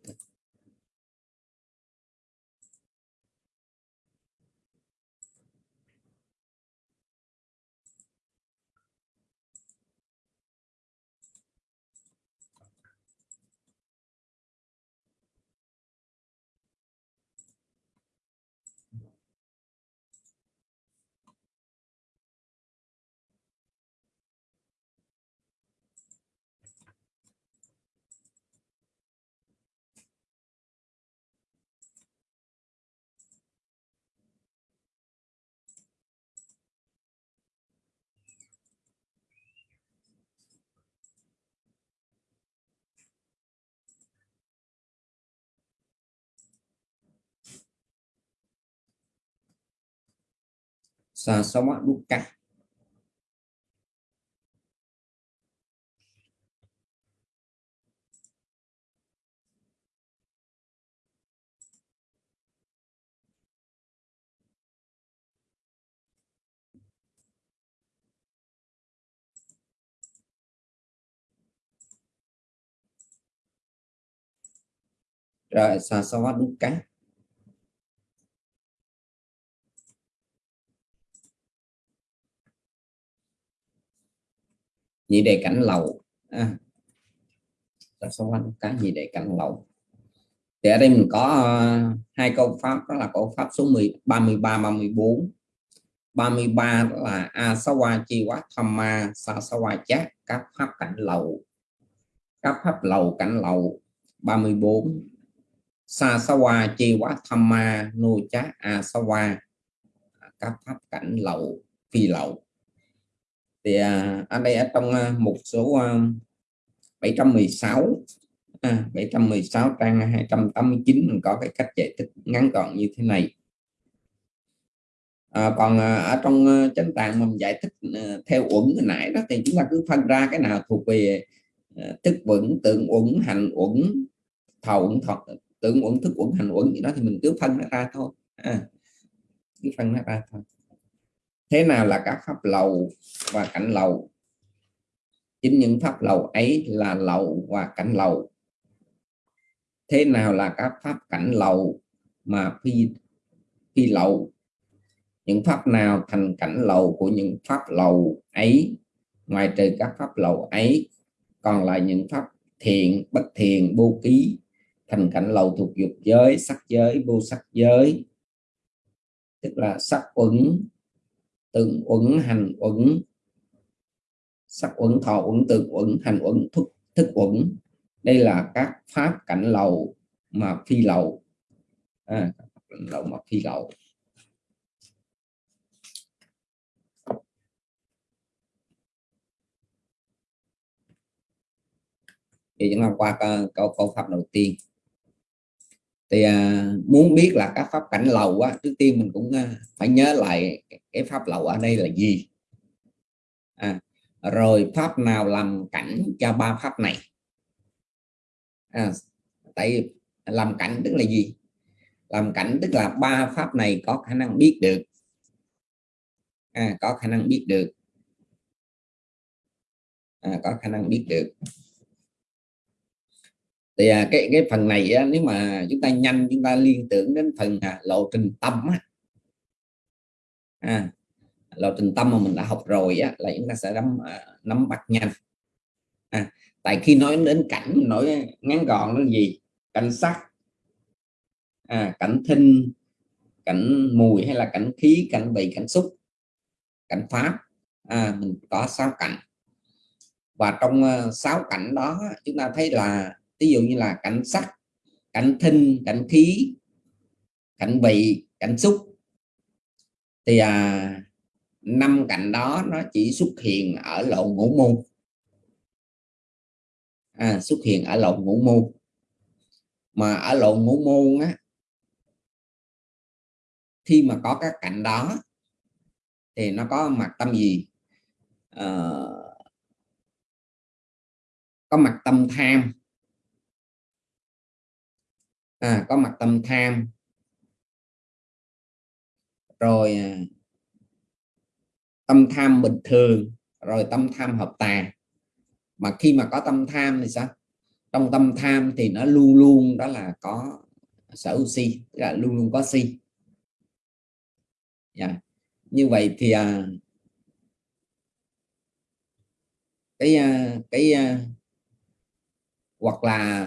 sama dukkha rồi sa sa dukkha nhị đề cảnh lầu à, số sa cái nhị đề cảnh lầu thì ở đây mình có uh, hai câu pháp đó là câu pháp số 10 33 34 33 là asawa chi quá tham thamma sasawa chát các pháp cảnh lầu các pháp lầu cảnh lầu 34 sasawa chi quá tham ma nô chát asawa các pháp cảnh lầu phi lậu thì à, ở đây ở trong à, một số à, 716 à, 716 trang 289 mình có cái cách giải thích ngắn gọn như thế này. À, còn à, ở trong à, chánh tạng mình giải thích à, theo uẩn hồi nãy đó thì chúng ta cứ phân ra cái nào thuộc về à, thức uẩn tượng uẩn hành uẩn thọ uẩn thật tưởng uẩn thức uẩn hành uẩn gì đó thì mình cứ phân nó ra thôi. À, cứ phân nó ra thôi thế nào là các pháp lầu và cảnh lầu? Chính những pháp lầu ấy là lầu và cảnh lầu. Thế nào là các pháp cảnh lầu mà phi phi lầu? Những pháp nào thành cảnh lầu của những pháp lầu ấy? Ngoài trừ các pháp lầu ấy, còn lại những pháp thiện, bất thiện, vô ký thành cảnh lầu thuộc dục giới, sắc giới, vô sắc giới. Tức là sắc uẩn tượng uẩn hành uẩn. Sắc uẩn thọ uẩn tượng uẩn hành uẩn thức thức uẩn. Đây là các pháp cảnh lầu mà phi lầu. À, lầu mà phi lầu. Thì chúng ta qua câu câu pháp đầu tiên thì à, muốn biết là các pháp cảnh lầu á trước tiên mình cũng à, phải nhớ lại cái, pháp lầu ở đây là gì? À, rồi pháp nào làm cảnh cho ba pháp này? À, tại làm cảnh tức là gì? Làm cảnh tức là ba pháp này có khả năng biết được. À, có khả năng biết được. À, có khả năng biết được thì à, cái cái phần này á, nếu mà chúng ta nhanh chúng ta liên tưởng đến phần à, lộ trình tâm á. À, lộ trình tâm mà mình đã học rồi á, là chúng ta sẽ nắm à, nắm bắt nhanh. À, tại khi nói đến cảnh nói ngắn gọn nó gì? Cảnh sắc à, cảnh thinh cảnh mùi hay là cảnh khí cảnh vị cảnh xúc cảnh pháp à, mình có sáu cảnh. Và trong à, sáu cảnh đó chúng ta thấy là ví dụ như là cảnh sắc cảnh thinh cảnh khí cảnh vị cảnh xúc. Thì à, năm cảnh đó nó chỉ xuất hiện ở lộ ngũ môn. À, xuất hiện ở lộ ngũ môn. Mà ở lộ ngũ môn á khi mà có các cảnh đó thì nó có mặt tâm gì? À, có mặt tâm tham à, có mặt tâm tham. Rồi à, tâm tham bình thường rồi tâm tham hợp tà. Mà khi mà có tâm tham thì sao? Trong tâm tham thì nó luôn luôn đó là có sở hữu si tức là luôn luôn có si. Yeah. Như vậy thì à, cái à, cái à, hoặc là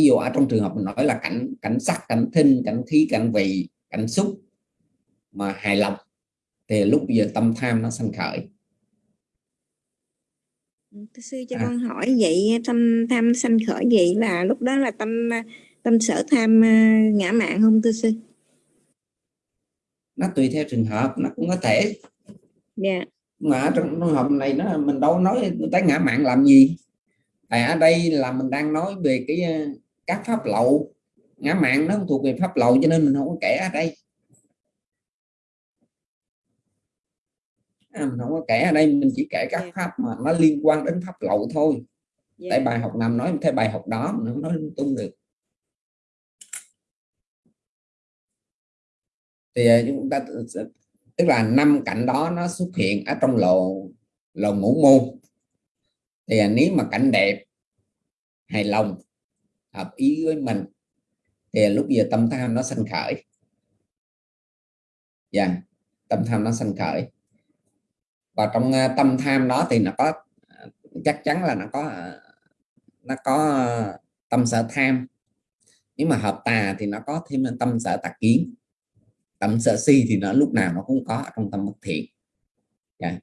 ví dụ ở trong trường hợp mình nói là cảnh cảnh sắc cảnh thinh cảnh khí cảnh vị cảnh xúc mà hài lòng thì lúc giờ tâm tham nó sanh khởi Thưa sư cho à. con hỏi vậy tâm tham sanh khởi vậy là lúc đó là tâm tâm sở tham à, ngã mạng không thưa sư? Nó tùy theo trường hợp nó cũng có thể. Dạ. Yeah. Mà trong trường hợp này nó mình đâu nói tới ngã mạng làm gì? Tại ở đây là mình đang nói về cái à, các pháp lậu. Ngã mạng nó thuộc về pháp lậu cho nên mình không có kể ở đây. À, mình không có kể ở đây mình chỉ kể các pháp mà nó liên quan đến pháp lậu thôi. Yeah. tại dạ. bài học nào nói theo bài học đó mình không nói lung tung được. Thì à, chúng ta tức là năm cảnh đó nó xuất hiện ở trong lộ lộ ngũ môn thì à, nếu mà cảnh đẹp hài lòng hợp ý với mình, thì lúc giờ tâm tham nó sanh khởi. Dạ tâm tham nó sanh khởi. Và trong à, tâm tham đó thì nó có à, chắc chắn là nó có à, nó có tâm sở tham. Nếu mà hợp tà thì nó có thêm tâm sở tà kiến. Tâm sở si thì nó lúc nào nó cũng có trong tâm bất thiện. Yeah.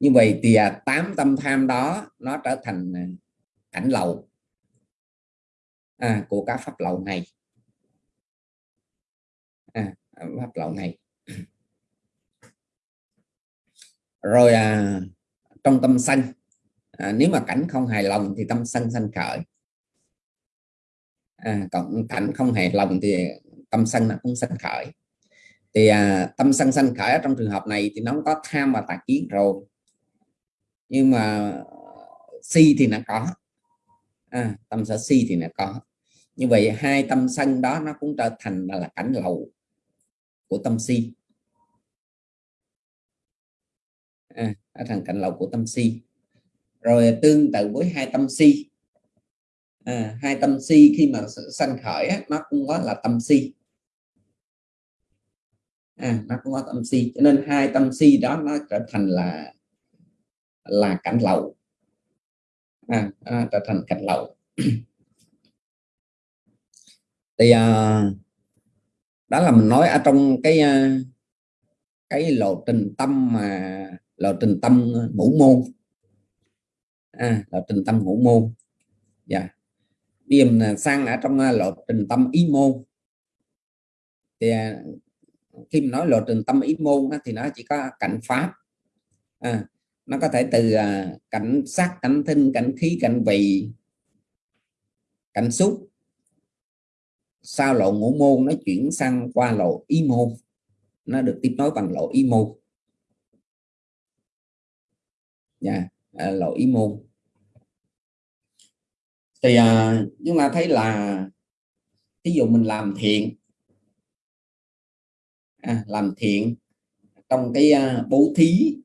như vậy thì tám tâm tham đó nó trở thành ảnh lầu à, của các pháp lậu này. À, pháp lậu này. Rồi à, trong tâm sân à, nếu mà cảnh không hài lòng thì tâm sân sanh khởi. À, còn cảnh không hài lòng thì tâm sân nó cũng sanh khởi. Thì à, tâm sân sanh khởi trong trường hợp này thì nó có tham và tà kiến rồi. Nhưng mà si thì nó có. À, tâm sở si thì nó có như vậy hai tâm sân đó nó cũng trở thành là, cảnh lầu của tâm si. À, thành cảnh lầu của tâm si. Rồi tương tự với hai tâm si. À, hai tâm si khi mà sanh khởi á, nó cũng có là tâm si. À, nó cũng có tâm si. Cho nên hai tâm si đó nó trở thành là là cảnh lậu à, à, trở thành cảnh lậu *clears throat* thì uh, đó là mình nói ở trong cái uh, cái lộ trình tâm mà lộ trình tâm à, ngũ môn. À, lộ trình tâm ngũ môn. Dạ. Yeah. điểm sang ở trong lộ trình tâm ý môn. Thì khi mình nói lộ trình tâm ý môn thì nó chỉ có cảnh pháp. À, nó có thể từ cảnh sắc cảnh thinh cảnh khí cảnh vị cảnh xúc sau lộ ngũ môn nó chuyển sang qua lộ y môn? Nó được tiếp nối bằng lộ y môn. Nha à, lộ y môn. Thì à, chúng ta thấy là ví dụ mình làm thiện à, làm thiện trong cái à, bố thí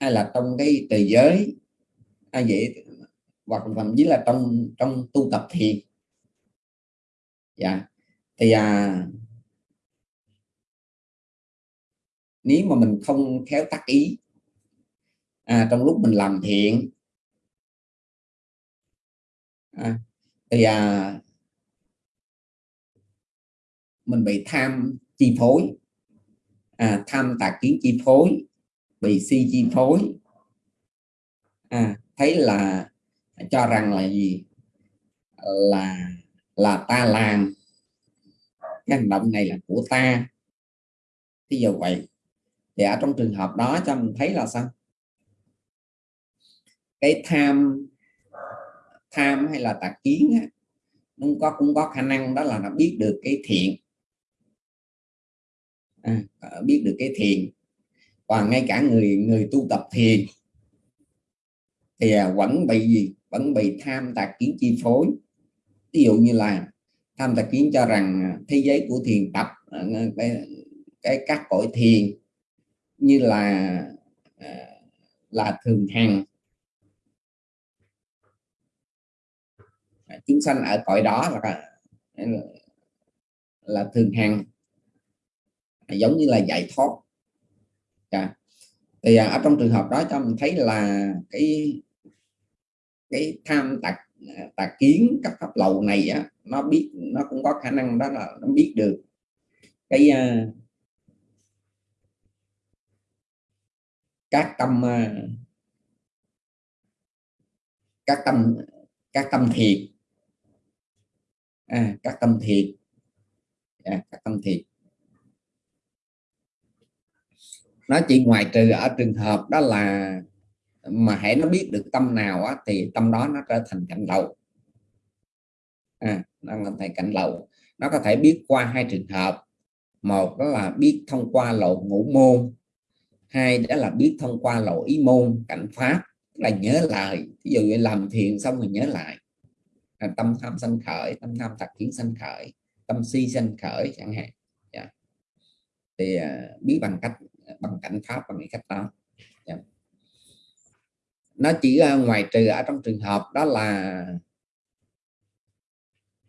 hay là trong cái từ giới hay vậy hoặc thậm chí là trong trong tu tập thiền dạ. Thì à, nếu mà mình không khéo tác ý à, trong lúc mình làm thiện à, thì à, mình bị tham chi phối à, tham tà kiến chi phối bị si chi phối à, thấy là cho rằng là gì? Là là ta làm. Cái hành động này là của ta. Thì giờ vậy. Thì ở trong trường hợp đó cho mình thấy là sao? Cái tham tham hay là tà kiến á, nó có cũng có khả năng đó là nó biết được cái thiện. À, à biết được cái thiền và ngay cả người người tu tập thiền thì à, vẫn bị gì? Vẫn bị tham tà kiến chi phối ví dụ như là tham tài kiến cho rằng à, thế giới của thiền tập à, cái, cái các cõi thiền như là à, là thường hằng. Chúng sanh ở cõi đó là là thường hằng. Giống như là giải thoát. Dạ. À, thì ở trong trường hợp đó cho mình thấy là cái cái tham tạc tà kiến các pháp lầu này á, nó biết nó cũng có khả năng đó là nó biết được. Cái uh, các tâm uh, các tâm các tâm thiệt. À, các tâm thiệt. À, các tâm thiệt. Nó chỉ ngoài trừ ở trường hợp đó là mà hãy nó biết được tâm nào á, thì tâm đó nó trở thành cảnh lậu. À, nó là thành cảnh lậu. Nó có thể biết qua hai trường hợp. Một đó là biết thông qua lộ ngũ môn. Hai đó là biết thông qua lộ ý môn cảnh pháp. Là nhớ lại ví dụ như làm thiền xong rồi nhớ lại. À, tâm tham sanh khởi tâm tham thật kiến sanh khởi tâm si sanh khởi chẳng hạn. Yeah. Thì uh, biết bằng cách bằng cảnh pháp bằng cái cách đó nó chỉ uh, ngoài trừ ở trong trường hợp đó là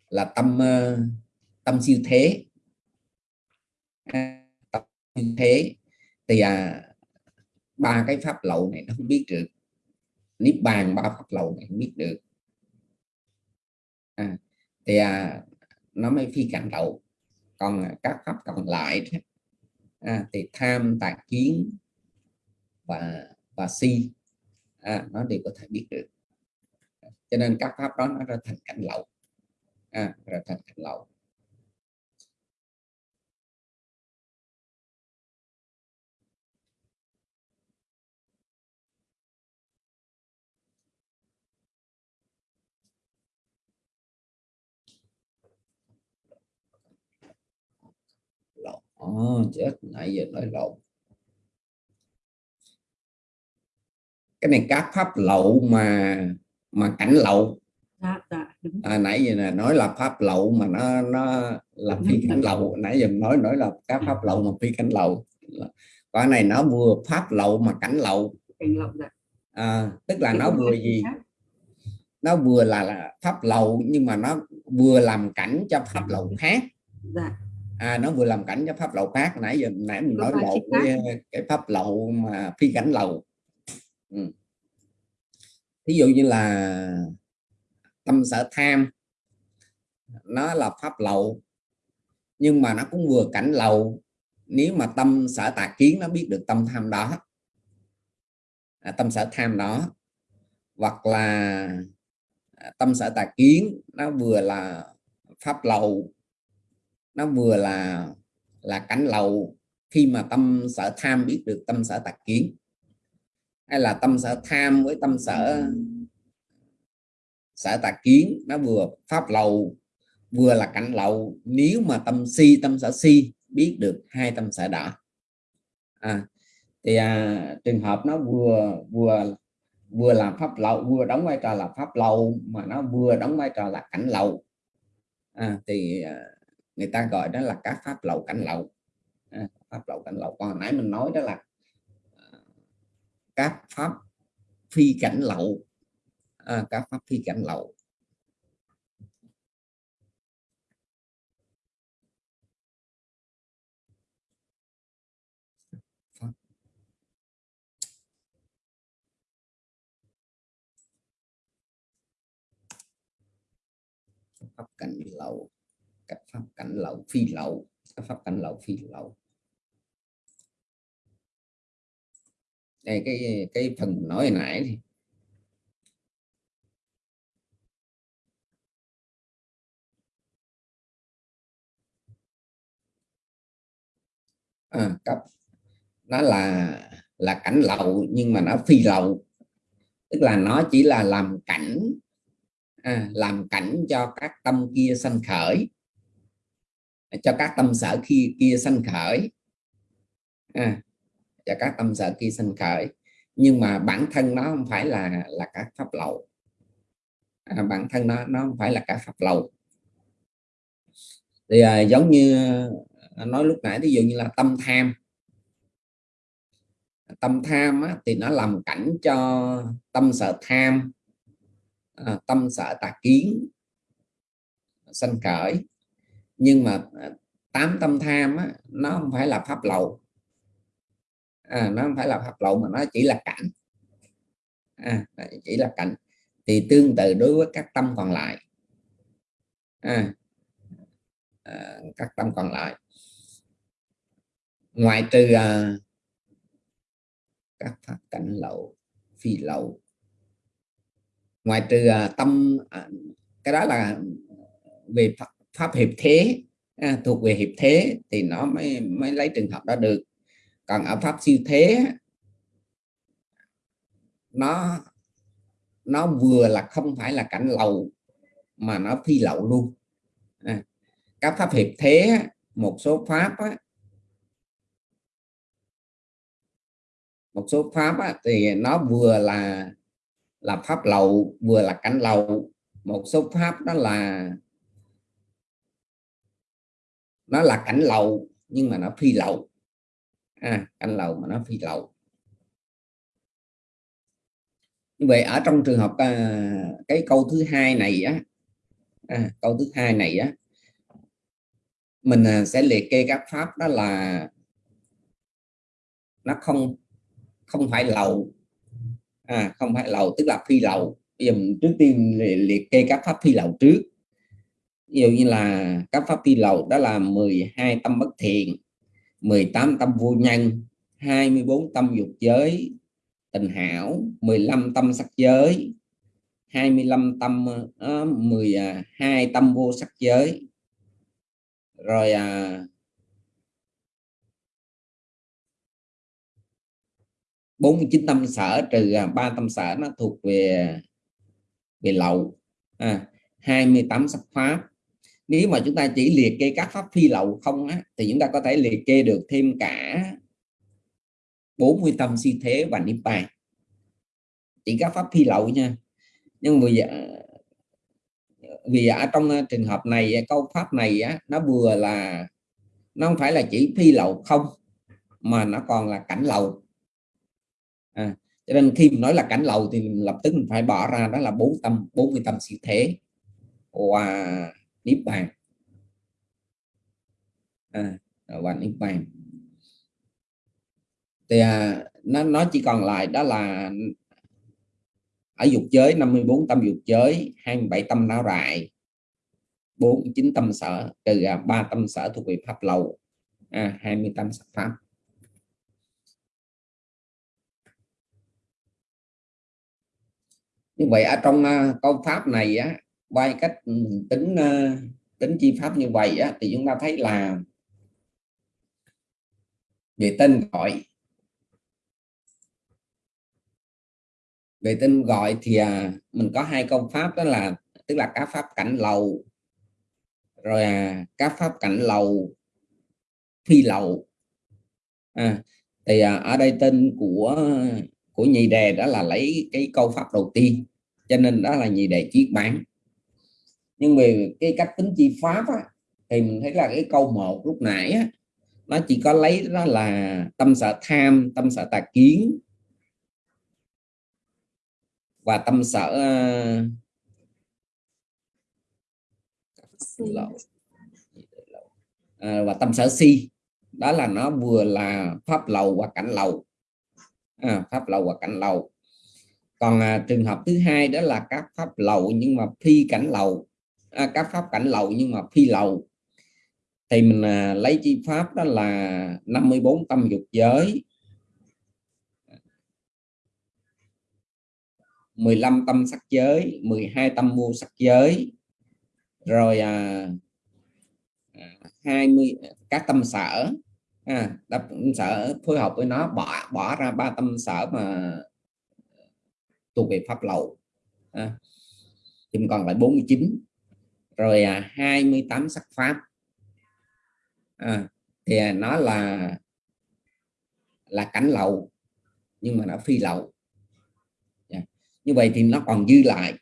là tâm ờ, tâm siêu thế. À, tâm siêu thế thì à, ba cái pháp lậu này nó không biết được. Niết bàn ba pháp lậu này không biết được. À, thì à, nó mới phi cảnh lậu còn à, các pháp còn lại à, thì tham tà kiến và và si à, nó đều có thể biết được. Cho nên các pháp đó nó ra thành cảnh lậu. À, ra thành cảnh lậu. Lộn oh, chết nãy giờ nói lộn. Cái này các pháp lậu mà mà cảnh lậu. Dạ, dạ, đúng. à, nãy giờ là nói là pháp lậu mà nó nó là phi cảnh lậu. Nãy giờ nói nói là các pháp lậu mà phi cảnh lậu. Cái này nó vừa pháp lậu mà cảnh lậu. Lậu dạ. à, tức là nó vừa gì? nó vừa là, là pháp lậu nhưng mà nó vừa làm cảnh cho pháp lậu khác. Dạ. À, nó vừa làm cảnh cho pháp lậu khác. Nãy giờ nãy mình nói khác. cái, cái pháp lậu mà phi cảnh lậu ừ. thí dụ như là tâm sở tham nó là pháp lậu nhưng mà nó cũng vừa cảnh lậu. Nếu mà tâm sở tà kiến nó biết được tâm tham đó. À, tâm sở tham đó. Hoặc là à, tâm sở tà kiến nó vừa là pháp lậu nó vừa là là cảnh lậu. Khi mà tâm sở tham biết được tâm sở tà kiến hay là tâm sở tham với tâm sở sở tà kiến. Nó vừa pháp lầu vừa là cảnh lậu. Nếu mà tâm si tâm sở si biết được hai tâm sở đó à, thì à, trường hợp nó vừa vừa vừa làm pháp lậu vừa đóng vai trò là pháp lậu mà nó vừa đóng vai trò là cảnh lậu. À, thì à, người ta gọi đó là các pháp lậu cảnh lậu. À, pháp lậu cảnh lậu. Còn nãy mình nói đó là các pháp phi cảnh lậu. À, các pháp phi cảnh lậu. Pháp. pháp cảnh lậu. Các pháp cảnh lậu phi lậu. Các pháp cảnh lậu phi lậu. Đây cái cái phần mình nói hồi nãy thì à, cấp. Nó là là cảnh lậu nhưng mà nó phi lậu tức là nó chỉ là làm cảnh à, làm cảnh cho các tâm kia sanh khởi. Cho các tâm sở khi kia sanh khởi. À, và các tâm sở kia sinh khởi. Nhưng mà bản thân nó không phải là là các pháp lậu. À, bản thân nó nó không phải là các pháp lậu. Thì à, giống như à, nói lúc nãy ví dụ như là tâm tham. Tâm tham á, thì nó làm cảnh cho tâm sợ tham à, tâm sợ tà kiến sanh khởi. Nhưng mà à, tám tâm tham á, nó không phải là pháp lậu à, nó không phải là pháp lậu mà nó chỉ là cảnh. À, chỉ là cảnh. Thì tương tự đối với các tâm còn lại. À, à, các tâm còn lại. Ngoại trừ à, các pháp cảnh lậu phi lậu. Ngoài trừ à, tâm à, cái đó là về pháp, pháp hiệp thế à, thuộc về hiệp thế thì nó mới mới lấy trường hợp đó được còn ở pháp siêu thế nó nó vừa là không phải là cảnh lậu mà nó phi lậu luôn. À, các pháp hiệp thế một số pháp á, một số pháp á, thì nó vừa là là pháp lậu vừa là cảnh lậu một số pháp đó là nó là cảnh lậu nhưng mà nó phi lậu à, cảnh lầu mà nó phi lậu. Như vậy ở trong trường hợp à, cái câu thứ hai này á à, câu thứ hai này á mình à, sẽ liệt kê các pháp đó là nó không không phải lậu. À không phải lậu tức là phi lậu. Bây giờ mình trước tiên liệt kê các pháp phi lậu trước. Ví dụ như là các pháp phi lậu đó là 12 tâm bất thiện. 18 tâm vô nhân 24 tâm dục giới tình hảo 15 tâm sắc giới 25 tâm ờ, uh, à, 12 tâm vô sắc giới. Rồi à, 49 tâm sở trừ à, ba tâm sở nó thuộc về về lậu à, 28 sắc pháp nếu mà chúng ta chỉ liệt kê các pháp phi lậu không á, thì chúng ta có thể liệt kê được thêm cả 40 tâm si thế và niết bàn. Chỉ các pháp phi lậu nha. Nhưng vì dạ, vì ở trong ờ, trường hợp này ờ, câu pháp này á, nó vừa là nó không phải là chỉ phi lậu không mà nó còn là cảnh lậu à, cho nên khi mình nói là cảnh lậu thì mình lập tức mình phải bỏ ra đó là bốn tâm 40 tâm siêu thế. Và niết bàn à, và niết bàn thì à, nó nó chỉ còn lại đó là ở dục giới 54 tâm dục giới 27 tâm não rại 49 tâm sở trừ à, 3 tâm sở thuộc về pháp lầu à, 20 tâm sắc pháp. Như vậy ở trong uh, câu pháp này á quay cách ừ, tính ờ, tính chi pháp như vậy á, thì chúng ta thấy là về tên gọi. Về tên gọi thì à, mình có hai câu pháp đó là tức là các pháp cảnh lầu rồi à, các pháp cảnh lầu phi lầu. À, thì à, ở đây tên của của nhị đề đó là lấy cái câu pháp đầu tiên cho nên đó là nhị đề chiết bán nhưng về cái cách tính chi pháp á, thì mình thấy là cái câu một lúc nãy á, nó chỉ có lấy đó là tâm sở tham tâm sở tà kiến và tâm sở à, và tâm sở si. Đó là nó vừa là pháp lầu và cảnh lầu. À, pháp lầu và cảnh lầu. Còn à, trường hợp thứ hai đó là các pháp lầu nhưng mà phi cảnh lầu à, các pháp cảnh lậu nhưng mà phi lậu. Thì mình à, lấy chi pháp đó là 54 tâm dục giới. 15 tâm sắc giới 12 tâm mua sắc giới. Rồi à, à 20 các tâm sở. À, đập sở phối hợp với nó bỏ bỏ ra ba tâm sở mà thuộc về pháp lậu. À, thì còn lại 49 rồi à, 28 sắc pháp. À, thì à, nó là là cảnh lậu nhưng mà nó phi lậu. Dạ. Như vậy thì nó còn dư lại.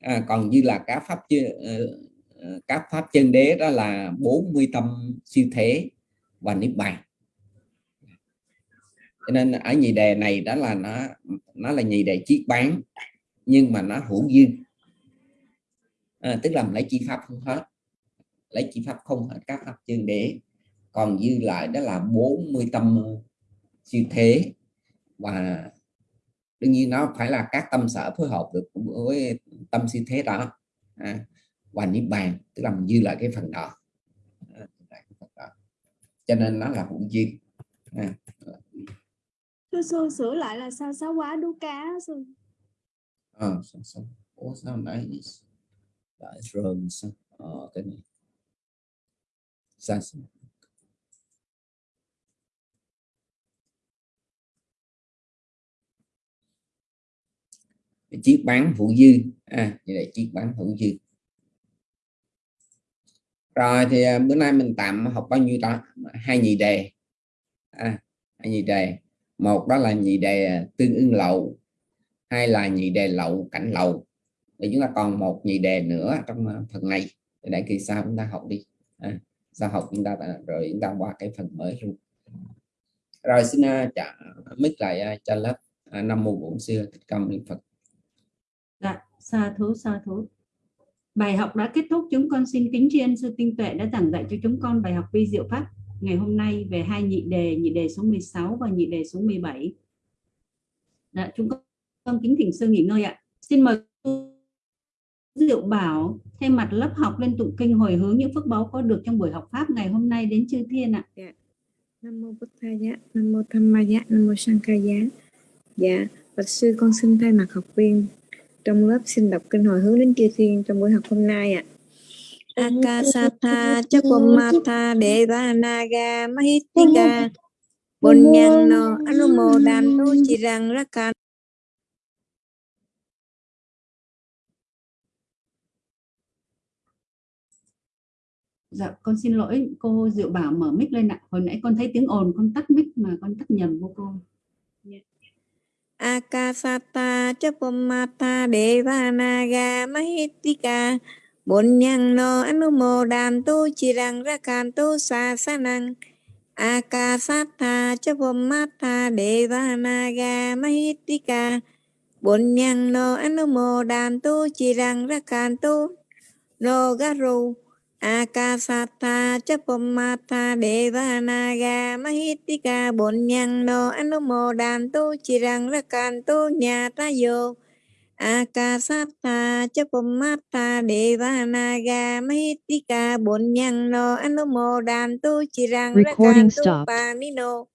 À, còn dư là các pháp chưa ờ, ờ, các pháp chân đế đó là 40 tâm siêu thế và niết bàn. Cho nên ở nhị đề này đó là nó nó là nhị đề chiết bán nhưng mà nó hữu dư à, tức là lấy chi pháp không hết. Lấy chi pháp không hết các pháp chân đế. Còn dư lại đó là 40 tâm siêu thế. Và đương nhiên nó phải là các tâm sở phối hợp được với tâm siêu thế đó. À, và niết bàn tức là mình dư lại cái phần đó. À, cho nên nó là hữu duyên à. Thưa sư sửa lại là sao? Sáu quá đu cá sư. À, sao, sao? Ủa, sao nãy lại rồi uh, cái này. Sao, chiếc bán phụ dư. À như vậy chiếc bán phụ dư. Rồi thì à, bữa nay mình tạm học bao nhiêu đó hai nhị đề. À, hai nhị đề. Một đó là nhị đề à, tương ưng lậu. Hai là nhị đề lậu cảnh lậu để chúng ta còn một nhị đề nữa trong ờ, phần này. Để kỳ sau chúng ta học đi. À, sau học chúng ta rồi chúng ta qua cái phần mới luôn. Rồi xin ờ, trả mít lại ờ, cho lớp năm mùa bổn xưa thích công niệm phật. Dạ sa thú sa thú. Bài học đã kết thúc, chúng con xin kính tri ân sư tinh tuệ đã giảng dạy cho chúng con bài học vi diệu pháp ngày hôm nay về hai nhị đề, nhị đề số 16 và nhị đề số 17. Dạ, chúng con kính thỉnh sư nghỉ ngơi ạ. Xin mời Diệu Bảo thay mặt lớp học lên tụng kinh hồi hướng những phước báu có được trong buổi học pháp ngày hôm nay đến chư thiên ạ. Nam mô Giá, Nam mô Tham Ma Giá, Nam mô Giá. Dạ, bạch sư con xin thay mặt học viên trong lớp xin đọc kinh hồi hướng đến chư thiên trong buổi học hôm nay ạ. Akasatha Chakwamata Devanaga Mahitika Bunyano Anumodantu Chirang Rakan Dạ, con xin lỗi cô Diệu Bảo mở mic lên ạ. Hồi nãy con thấy tiếng ồn, con tắt mic mà con tắt nhầm vô cô. Akasata Chapamata Devanaga Mahitika Bunyano Anumodantu Chirang Rakantu Sasanang Akasata Chapamata Devanaga Mahitika Bunyano Anumodantu Chirang Rakantu Nogaru Akasata Chapamata Devanaga Mahitika Bunyano Anumodantu Chirang Rakantu Nyatayo Akasata Chapamata Devanaga Mahitika Bunyano Anumodantu Chirang Recording Rakantu stopped. Panino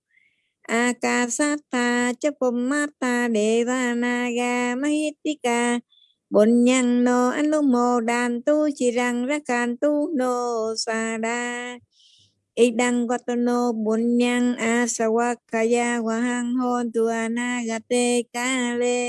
Akasata Chapamata Devanaga Mahitika Bunyano Anumodantu Chirang Rakantu No Sada Idang Watono Bunyang Asawakaya Wahang Hon Tuanagate Kale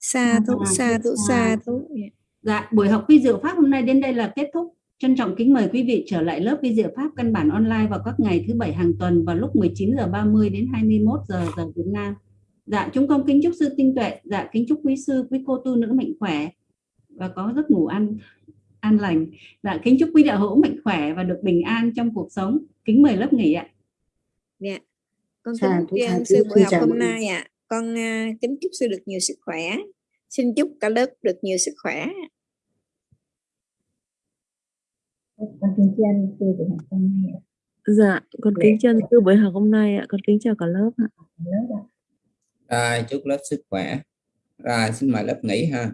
Sa thú, À, sa thú, sa. Dạ. Dạ, buổi học vi diệu pháp hôm nay đến đây là kết thúc. Trân trọng kính mời quý vị trở lại lớp vi diệu pháp căn bản online vào các ngày thứ bảy hàng tuần vào lúc 19 giờ 30 đến 21 giờ giờ Việt Nam. Dạ, chúng con kính chúc sư tinh tuệ, dạ kính chúc quý sư, quý cô tu nữ mạnh khỏe và có giấc ngủ an an lành. Dạ, kính chúc quý đạo hữu mạnh khỏe và được bình an trong cuộc sống. Kính mời lớp nghỉ ạ. Dạ. Con kính thú, sư buổi học chào hôm nay ạ. Con à, kính chúc sư được nhiều sức khỏe. Xin chúc cả lớp được nhiều sức khỏe. con kính tri ân sư buổi học hôm nay ạ. Dạ, con kính chân sư buổi học hôm nay ạ, con kính chào cả lớp ạ. lớp ạ. Rồi, chúc lớp sức khỏe. Rồi, xin mời lớp nghỉ ha.